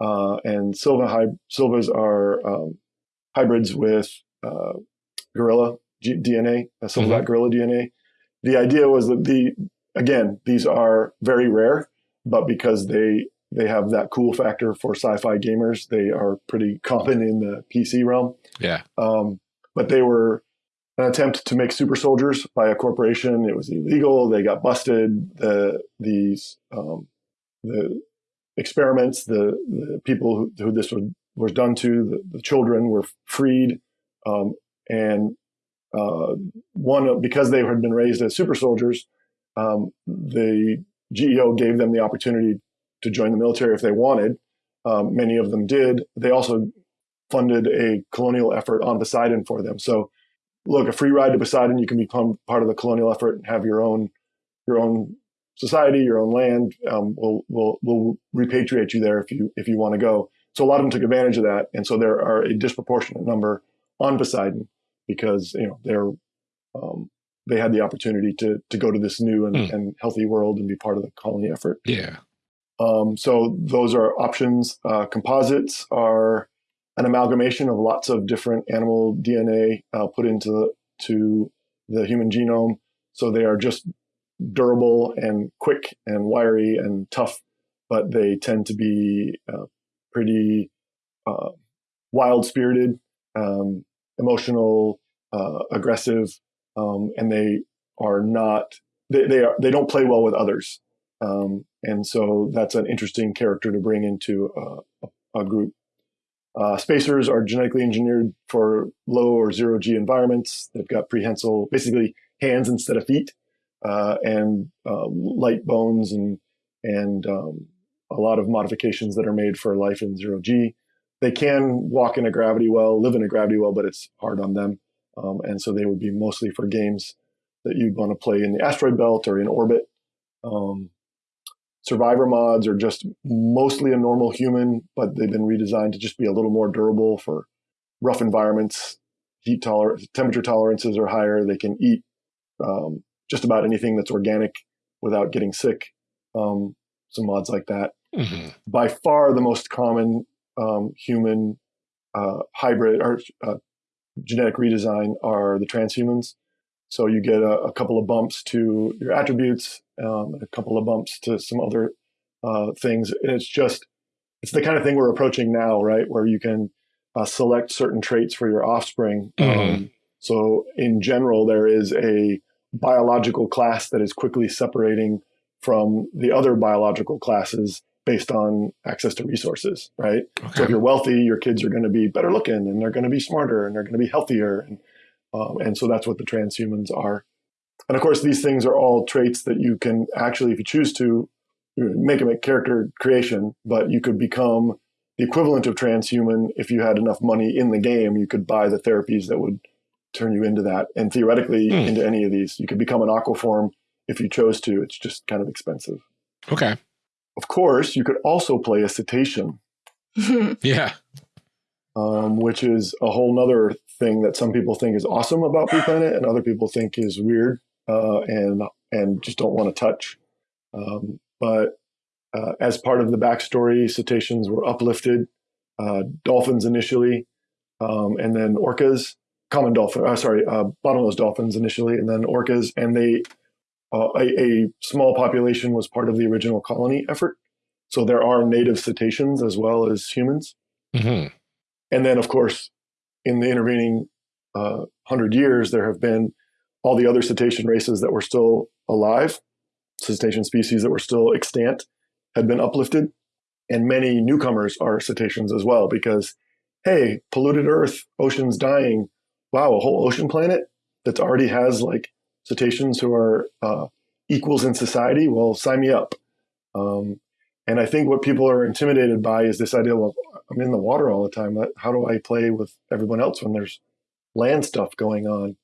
uh, and silva hy- silvas are um, hybrids with uh, gorilla G- DNA, uh, silverback gorilla DNA. The idea was that the again these are very rare, but because they they have that cool factor for sci-fi gamers, they are pretty common in the PC realm. Yeah. Um, but they were an attempt to make super soldiers by a corporation. It was illegal. They got busted. The these um, the experiments, the, the people who, who this was, was done to, the, the children were freed, um, and uh, one because they had been raised as super soldiers, um, the GEO gave them the opportunity to join the military if they wanted. Um, many of them did. They also funded a colonial effort on Poseidon for them. So, look, a free ride to Poseidon, you can become part of the colonial effort and have your own your own society, your own land. Um, we'll we'll we'll repatriate you there if you if you want to go. So a lot of them took advantage of that, and so there are a disproportionate number on Poseidon because you know they're um, they had the opportunity to to go to this new and, Hmm. and healthy world and be part of the colony effort. Yeah. Um, so those are options. Uh, composites are an amalgamation of lots of different animal DNA uh, put into the, to the human genome. So they are just durable and quick and wiry and tough, but they tend to be uh, pretty uh, wild spirited, um, emotional, uh, aggressive, um, and they are not. They, they are. They don't play well with others. Um, and so that's an interesting character to bring into uh, a, a group. Uh, spacers are genetically engineered for low or zero G environments. They've got prehensile, basically hands instead of feet, uh, and uh, light bones and and um, a lot of modifications that are made for life in zero G. They can walk in a gravity well, live in a gravity well, but it's hard on them. Um, and so they would be mostly for games that you'd want to play in the asteroid belt or in orbit. Um, survivor mods are just mostly a normal human, but they've been redesigned to just be a little more durable for rough environments. Heat tolerance, temperature tolerances are higher. They can eat um, just about anything that's organic without getting sick. Um, some mods like that. hmm By far, the most common um, human uh, hybrid or uh, genetic redesign are the transhumans. So you get a, a couple of bumps to your attributes, um, a couple of bumps to some other uh, things. And it's just, it's the kind of thing we're approaching now, right? Where you can uh, select certain traits for your offspring. Mhm. Um, so in general, there is a biological class that is quickly separating from the other biological classes based on access to resources, right? So if you're wealthy, your kids are going to be better looking and they're going to be smarter and they're going to be healthier. And, um, and so that's what the transhumans are. And of course, these things are all traits that you can actually, if you choose to, make them a character creation, but you could become the equivalent of transhuman if you had enough money in the game. You could buy the therapies that would turn you into that, and theoretically Hmm. into any of these. You could become an aquaform if you chose to. It's just kind of expensive. Okay. Of course, you could also play a cetacean Yeah. um, which is a whole nother thing that some people think is awesome about Blue Planet and other people think is weird uh, and and just don't want to touch. Um, but uh, as part of the backstory, cetaceans were uplifted, uh, dolphins initially, um, and then orcas, common dolphin, uh, sorry, uh, bottlenose dolphins initially, and then orcas, and they uh, a, a small population was part of the original colony effort. So there are native cetaceans as well as humans. hmm And then, of course, in the intervening uh, hundred years, there have been all the other cetacean races that were still alive, cetacean species that were still extant, had been uplifted, and many newcomers are cetaceans as well because, hey, polluted Earth, oceans dying. Wow, a whole ocean planet that already has like cetaceans who are uh, equals in society. Well, sign me up. Um, and I think what people are intimidated by is this idea of I'm in the water all the time. How do I play with everyone else when there's land stuff going on?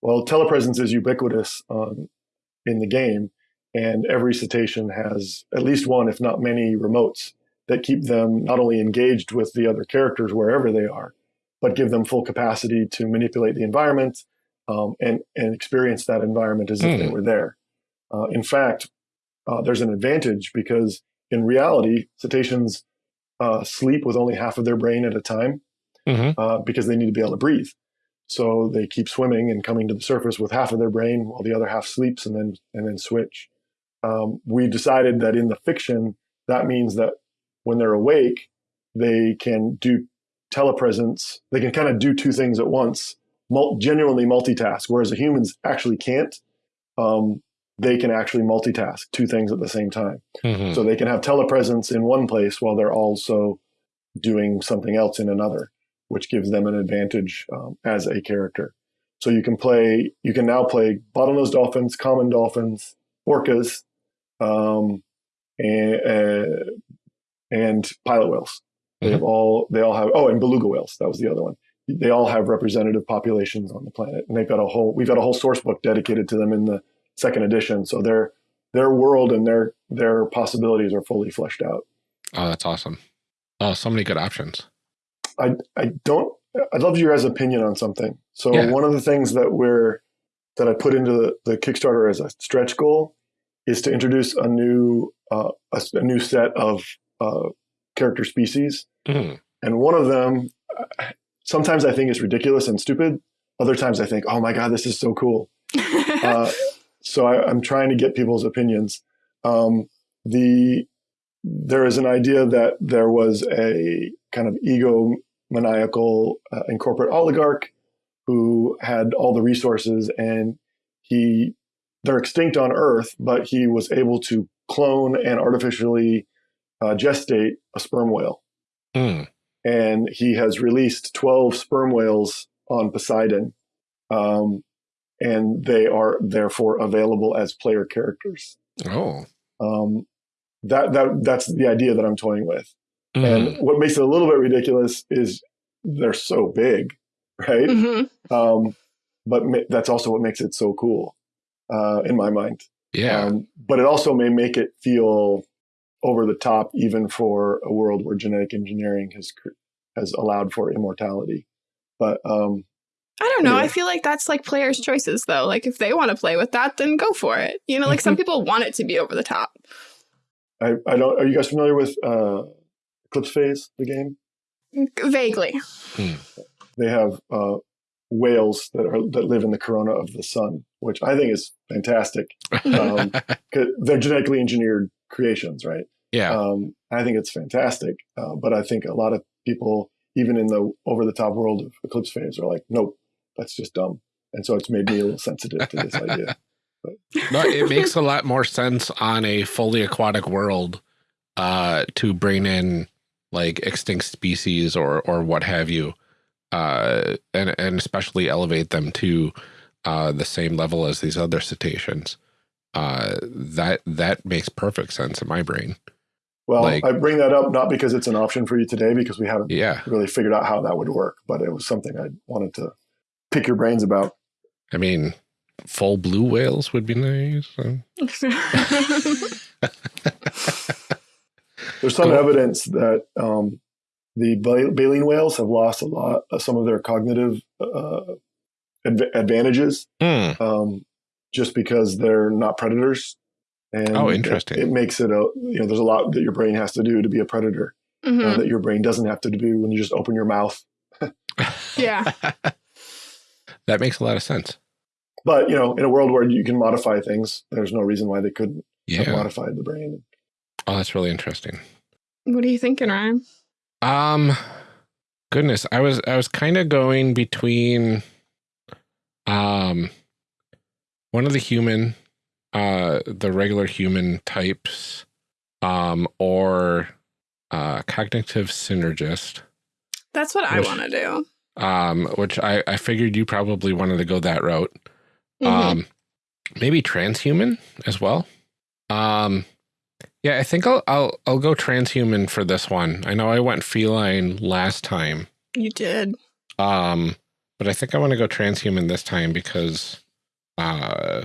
Well, telepresence is ubiquitous um, in the game, and every cetacean has at least one, if not many, remotes that keep them not only engaged with the other characters wherever they are, but give them full capacity to manipulate the environment um, and and experience that environment as mm. if they hmm. were there. Uh, in fact, uh, there's an advantage because in reality, cetaceans uh, sleep with only half of their brain at a time mm-hmm. Uh, because they need to be able to breathe. So they keep swimming and coming to the surface with half of their brain while the other half sleeps and then and then switch. Um, we decided that in the fiction, that means that when they're awake, they can do telepresence. They can kind of do two things at once, mul- genuinely multitask, whereas the humans actually can't. Um, they can actually multitask two things at the same time. Mm-hmm. So they can have telepresence in one place while they're also doing something else in another which gives them an advantage um, as a character. So you can play, you can now play bottlenose dolphins, common dolphins, orcas, um, and, uh, and pilot whales. They mm-hmm. have all, they all have, oh, and beluga whales. That was the other one. They all have representative populations on the planet, and they've got a whole, we've got a whole source book dedicated to them in the second edition. So their their world and their their possibilities are fully fleshed out. Oh, that's awesome! Oh, so many good options. I I don't. I'd love your guys' opinion on something. So yeah. one of the things that we're that I put into the, the Kickstarter as a stretch goal is to introduce a new uh, a, a, new set of uh, character species, mm-hmm. and one of them sometimes I think is ridiculous and stupid. Other times I think, oh my god, this is so cool. uh, so I, am trying to get people's opinions. Um, the there is an idea that there was a kind of ego maniacal uh, and corporate oligarch who had all the resources and he they're extinct on earth but he was able to clone and artificially uh, gestate a sperm whale mm. and he has released 12 sperm whales on poseidon um, and they are therefore available as player characters oh um, that that that's the idea that i'm toying with Mm-hmm. And what makes it a little bit ridiculous is they're so big, right? Mm-hmm. Um, but ma- that's also what makes it so cool uh, in my mind. Yeah. Um, but it also may make it feel over the top, even for a world where genetic engineering has has allowed for immortality. But um, I don't know. Anyway. I feel like that's like players' choices, though. Like if they want to play with that, then go for it. You know, like some people want it to be over the top. I, I don't. Are you guys familiar with uh, Eclipse Phase, the game? Vaguely. Hmm. They have uh, whales that are that live in the corona of the sun, which I think is fantastic. Um, they're genetically engineered creations, right? Yeah. Um, I think it's fantastic, uh, but I think a lot of people, even in the over the top world of Eclipse Phase, are like, nope, that's just dumb. And so it's made me a little sensitive to this idea. But. No, it makes a lot more sense on a fully aquatic world uh, to bring in like extinct species or or what have you, uh, and and especially elevate them to uh, the same level as these other cetaceans. Uh, that that makes perfect sense in my brain. Well, like, I bring that up not because it's an option for you today, because we haven't yeah. really figured out how that would work, but it was something I wanted to pick your brains about. I mean, full blue whales would be nice. There's some cool. evidence that um, the baleen whales have lost a lot of some of their cognitive uh, adv- advantages mm. um, just because they're not predators. And oh, interesting. It, it, makes it a, you know, there's a lot that your brain has to do to be a predator uh, mm-hmm. uh, that your brain doesn't have to do when you just open your mouth. yeah. that makes a lot of sense. But, you know, in a world where you can modify things, there's no reason why they couldn't yeah. have modified the brain. Oh, that's really interesting. What are you thinking, Ryan? Um, goodness, I was I was kind of going between, um, one of the human, uh, the regular human types, um, or uh, cognitive synergist, That's what I want to do. Um, which I, I figured you probably wanted to go that route. Mhm. Um, maybe transhuman as well. Um, yeah, I think I'll, I'll, I'll go transhuman for this one. I know I went feline last time. you did. Um, but I think I want to go transhuman this time because, uh,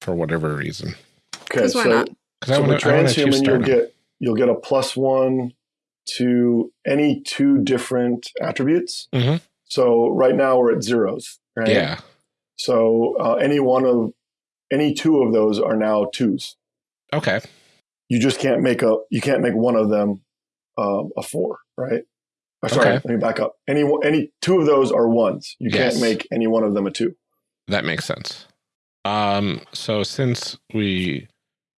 for whatever reason. Okay, 'Cause why so, not? Because so I want to choose transhuman, you'll get you'll get a plus one to any two different attributes. Mhm. So right now we're at zeros, right? Yeah. So uh, any one of any two of those are now twos. Okay. You just can't make a you can't make one of them um, a four, right? Or sorry, Okay. let me back up. Any one- any two of those are ones. You Yes. can't make any one of them a two. That makes sense. Um, so since we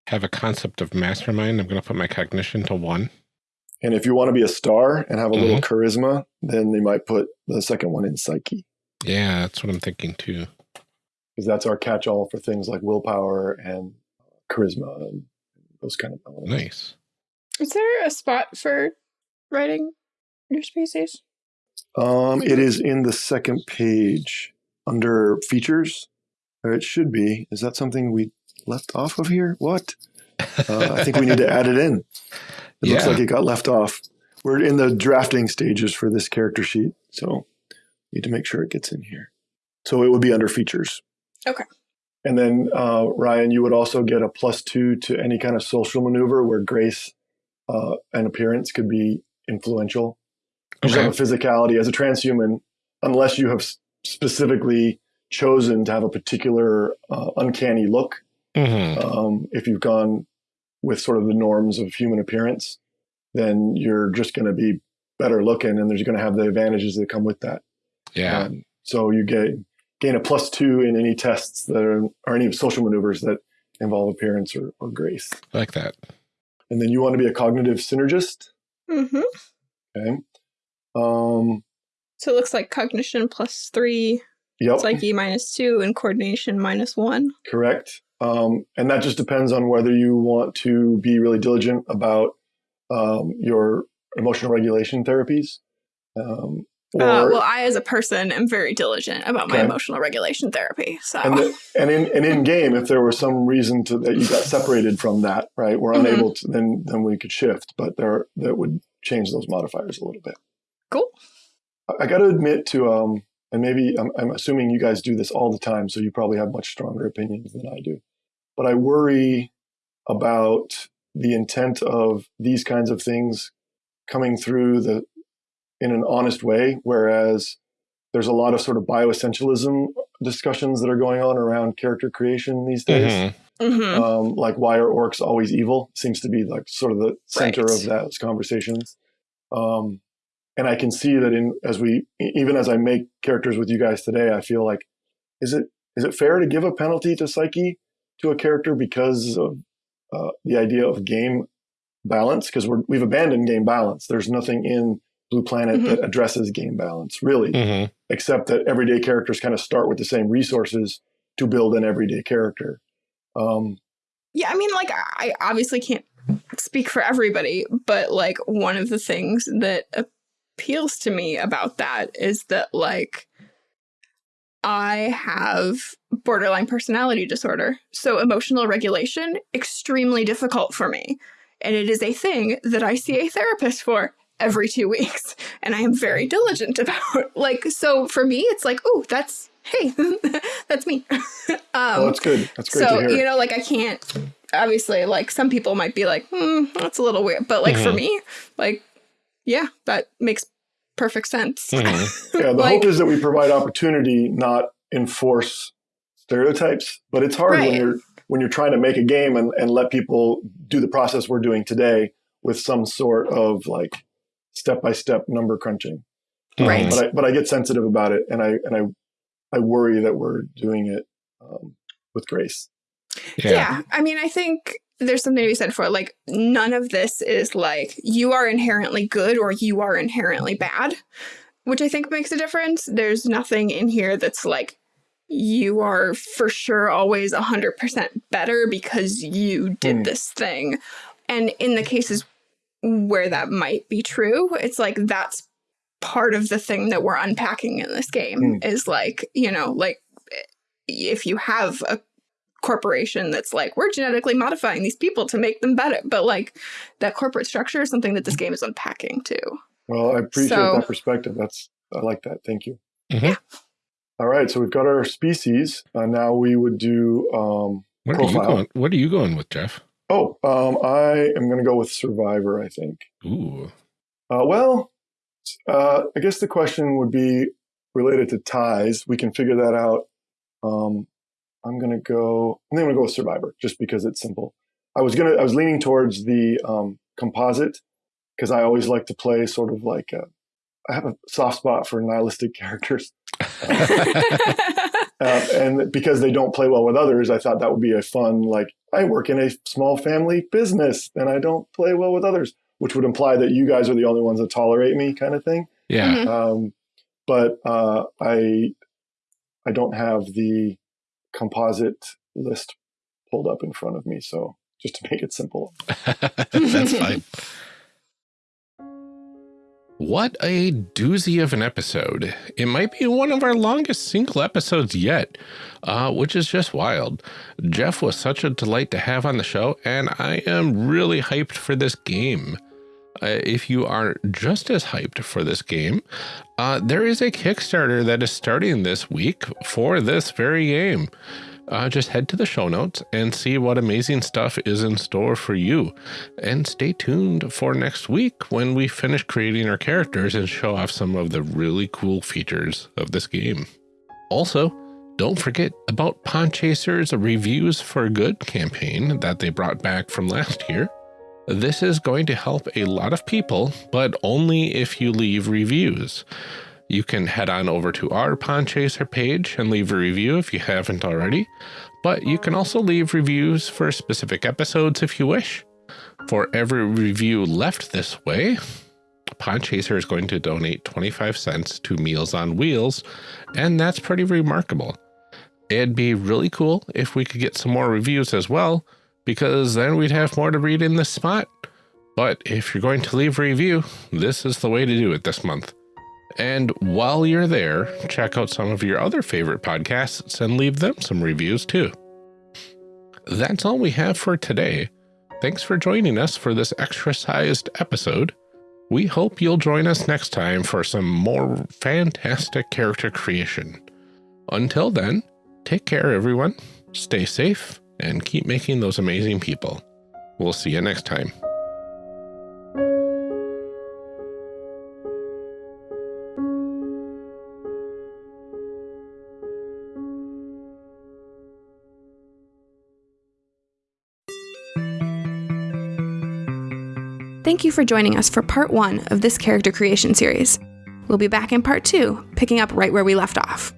have a concept of mastermind, I'm going to put my cognition to one. And if you want to be a star and have a little charisma, then they might put the second one in psyche Yeah, that's what I'm thinking too. because that's our catch-all for things like willpower and charisma and those kind of elements. Nice. Is there a spot for writing your species? Um, it is in the second page under features. Or it should be. Is that something we left off of here? What? Uh, I think we need to add it in. It looks like it got left off. We're in the drafting stages for this character sheet, so need to make sure it gets in here. So it would be under features. Okay. And then uh, Ryan, you would also get a plus two to any kind of social maneuver where grace uh, and appearance could be influential. You just Okay. have a physicality as a transhuman, unless you have specifically chosen to have a particular uh, uncanny look. hmm Um, if you've gone with sort of the norms of human appearance, then you're just going to be better looking, and there's going to have the advantages that come with that. Yeah. Um, so you get gain a plus two in any tests that are or any social maneuvers that involve appearance or, or grace. I like that. And then you want to be a cognitive synergist. Mm-hmm. Okay. Um, So it looks like cognition plus three, yep. psyche minus two, and coordination minus one. Correct. Um, and that just depends on whether you want to be really diligent about um, your emotional regulation therapies. Um, or, Uh, well, I, as a person, am very diligent about my Okay. emotional regulation therapy. So, and, the, and in and in game, if there was some reason to that you got separated from that, right? We're Mhm. unable to then then we could shift, but there that would change those modifiers a little bit. Cool. I, I got to admit to um, and maybe I'm, I'm assuming you guys do this all the time, so you probably have much stronger opinions than I do. But I worry about the intent of these kinds of things coming through the in an honest way, whereas there's a lot of sort of bioessentialism discussions that are going on around character creation these days. Mhm. Mhm. Um, like why are orcs always evil seems to be like sort of the center Right. of those conversations. Um, and I can see that in as we even as I make characters with you guys today, I feel like is it is it fair to give a penalty to psyche to a character because of uh, the idea of game balance? Because we're we've abandoned game balance. There's nothing in Blue Planet Mhm. that addresses game balance really Mhm. except that everyday characters kind of start with the same resources to build an everyday character. Um, yeah, I mean, like, I obviously can't speak for everybody, but like, one of the things that appeals to me about that is that, like, I have borderline personality disorder. So, emotional regulation, extremely difficult for me. And it is a thing that I see a therapist for every two weeks. And I am very diligent about. Like, so for me, it's like, oh, that's, hey, that's me. um, well, that's good. That's great so to hear. you know like i can't obviously like some people might be like hmm that's a little weird but like for Mhm. me like yeah that makes perfect sense Mhm. yeah, the like- hope is that we provide opportunity, not enforce stereotypes. But it's hard when you're when you're trying to make a game and, and let people do the process we're doing today with some sort of like step by step number crunching. Right. Mhm. But I but I get sensitive about it, and I and I I worry that we're doing it um, with grace. yeah. Yeah. i mean i think there's something to be said for it. like none of this is like you are inherently good or you are inherently bad which i think makes a difference there's nothing in here that's like you are for sure always 100% better because you did Hmm. this thing And in the cases where that might be true, it's like that's part of the thing that we're unpacking in this game Mm. is like, you know, like if you have a corporation that's like, we're genetically modifying these people to make them better, but like that corporate structure is something that this game is unpacking too. Well, I appreciate So- that perspective. That's I like that. Thank you. Mhm. All right, so we've got our species. Uh, now we would do. Um, What are you Profile. going? What are you going with, Jeff? oh, um, I am going to go with survivor. I think. Ooh. Uh, well, uh, I guess the question would be related to ties. We can figure that out. Um, I'm going to go. I'm going to go with survivor just because it's simple. I was gonna. I was leaning towards the um, composite because I always like to play sort of like. A, I have a soft spot for nihilistic characters. Uh, and because they don't play well with others, I thought that would be a fun, like, I work in a small family business and I don't play well with others, which would imply that you guys are the only ones that tolerate me, kind of thing. yeah. Mhm. Um, but uh, I, I don't have the composite list pulled up in front of me. So just to make it simple. That's fine. What a doozy of an episode. It might be one of our longest single episodes yet, uh, which is just wild. Jeff was such a delight to have on the show, and I am really hyped for this game. Uh, if you are just as hyped for this game, uh, there is a Kickstarter that is starting this week for this very game. Uh, just head to the show notes and see what amazing stuff is in store for you. And stay tuned for next week when we finish creating our characters and show off some of the really cool features of this game. Also, don't forget about Podchaser's Reviews for Good campaign that they brought back from last year. This is going to help a lot of people, but only if you leave reviews. You can head on over to our Podchaser page and leave a review if you haven't already, but you can also leave reviews for specific episodes if you wish. For every review left this way, Podchaser is going to donate 25 cents to Meals on Wheels, and that's pretty remarkable. It'd be really cool if we could get some more reviews as well, because then we'd have more to read in this spot. But if you're going to leave a review, this is the way to do it this month. And while you're there, check out some of your other favorite podcasts and leave them some reviews too. That's all we have for today. Thanks for joining us for this extra sized episode. We hope you'll join us next time for some more fantastic character creation. Until then, take care, everyone. Stay safe and keep making those amazing people. We'll see you next time. Thank you for joining us for part one of this character creation series. We'll be back in part two, picking up right where we left off.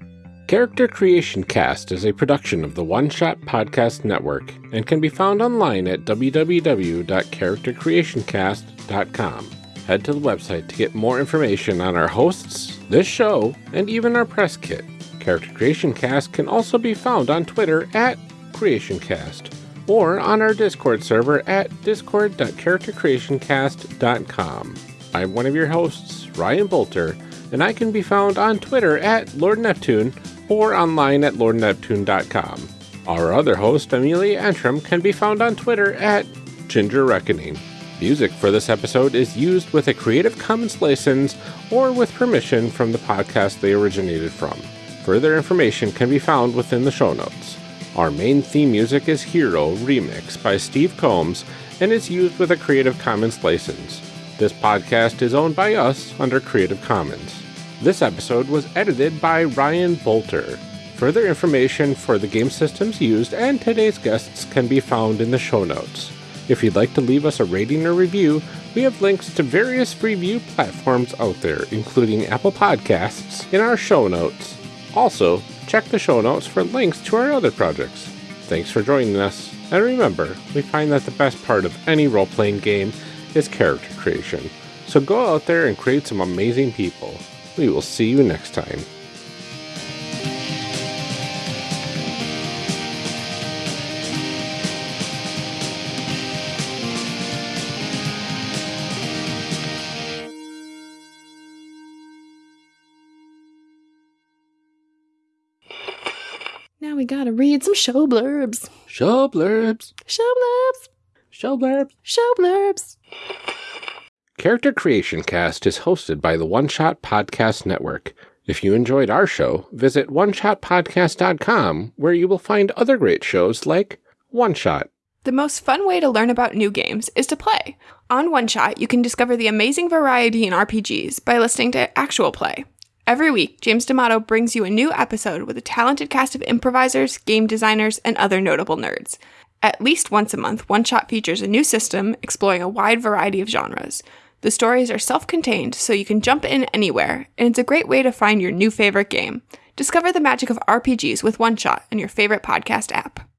Character Creation Cast is a production of the One Shot Podcast Network and can be found online at www.charactercreationcast.com. Head to the website to get more information on our hosts, this show, and even our press kit. Character Creation Cast can also be found on Twitter at CreationCast or on our Discord server at discord.charactercreationcast.com. I'm one of your hosts, Ryan Boelter, and I can be found on Twitter at Lord Neptune or online at lordneptune.com. Our other host, Amelia Antrim, can be found on Twitter at Ginger Reckoning. Music for this episode is used with a Creative Commons license or with permission from the podcast they originated from. Further information can be found within the show notes. Our main theme music is Hero Remix by Steve Combs and is used with a Creative Commons license. This podcast is owned by us under Creative Commons. This episode was edited by Ryan Boelter. Further information for the game systems used and today's guests can be found in the show notes. If you'd like to leave us a rating or review, we have links to various review platforms out there, including Apple Podcasts, in our show notes. Also, check the show notes for links to our other projects. Thanks for joining us, and remember, we find that the best part of any role playing game is character creation. So go out there and create some amazing people. We will see you next time. Now we gotta read some show blurbs. Show blurbs. Show blurbs. Show blurbs. Show blurbs. Character Creation Cast is hosted by the One Shot Podcast Network. If you enjoyed our show, visit oneshotpodcast.com where you will find other great shows like One Shot. The most fun way to learn about new games is to play. On One Shot, you can discover the amazing variety in RPGs by listening to actual play. Every week, James D'Amato brings you a new episode with a talented cast of improvisers, game designers, and other notable nerds. At least once a month, One Shot features a new system exploring a wide variety of genres. The stories are self contained, so you can jump in anywhere, and it's a great way to find your new favorite game. Discover the magic of RPGs with One Shot in your favorite podcast app.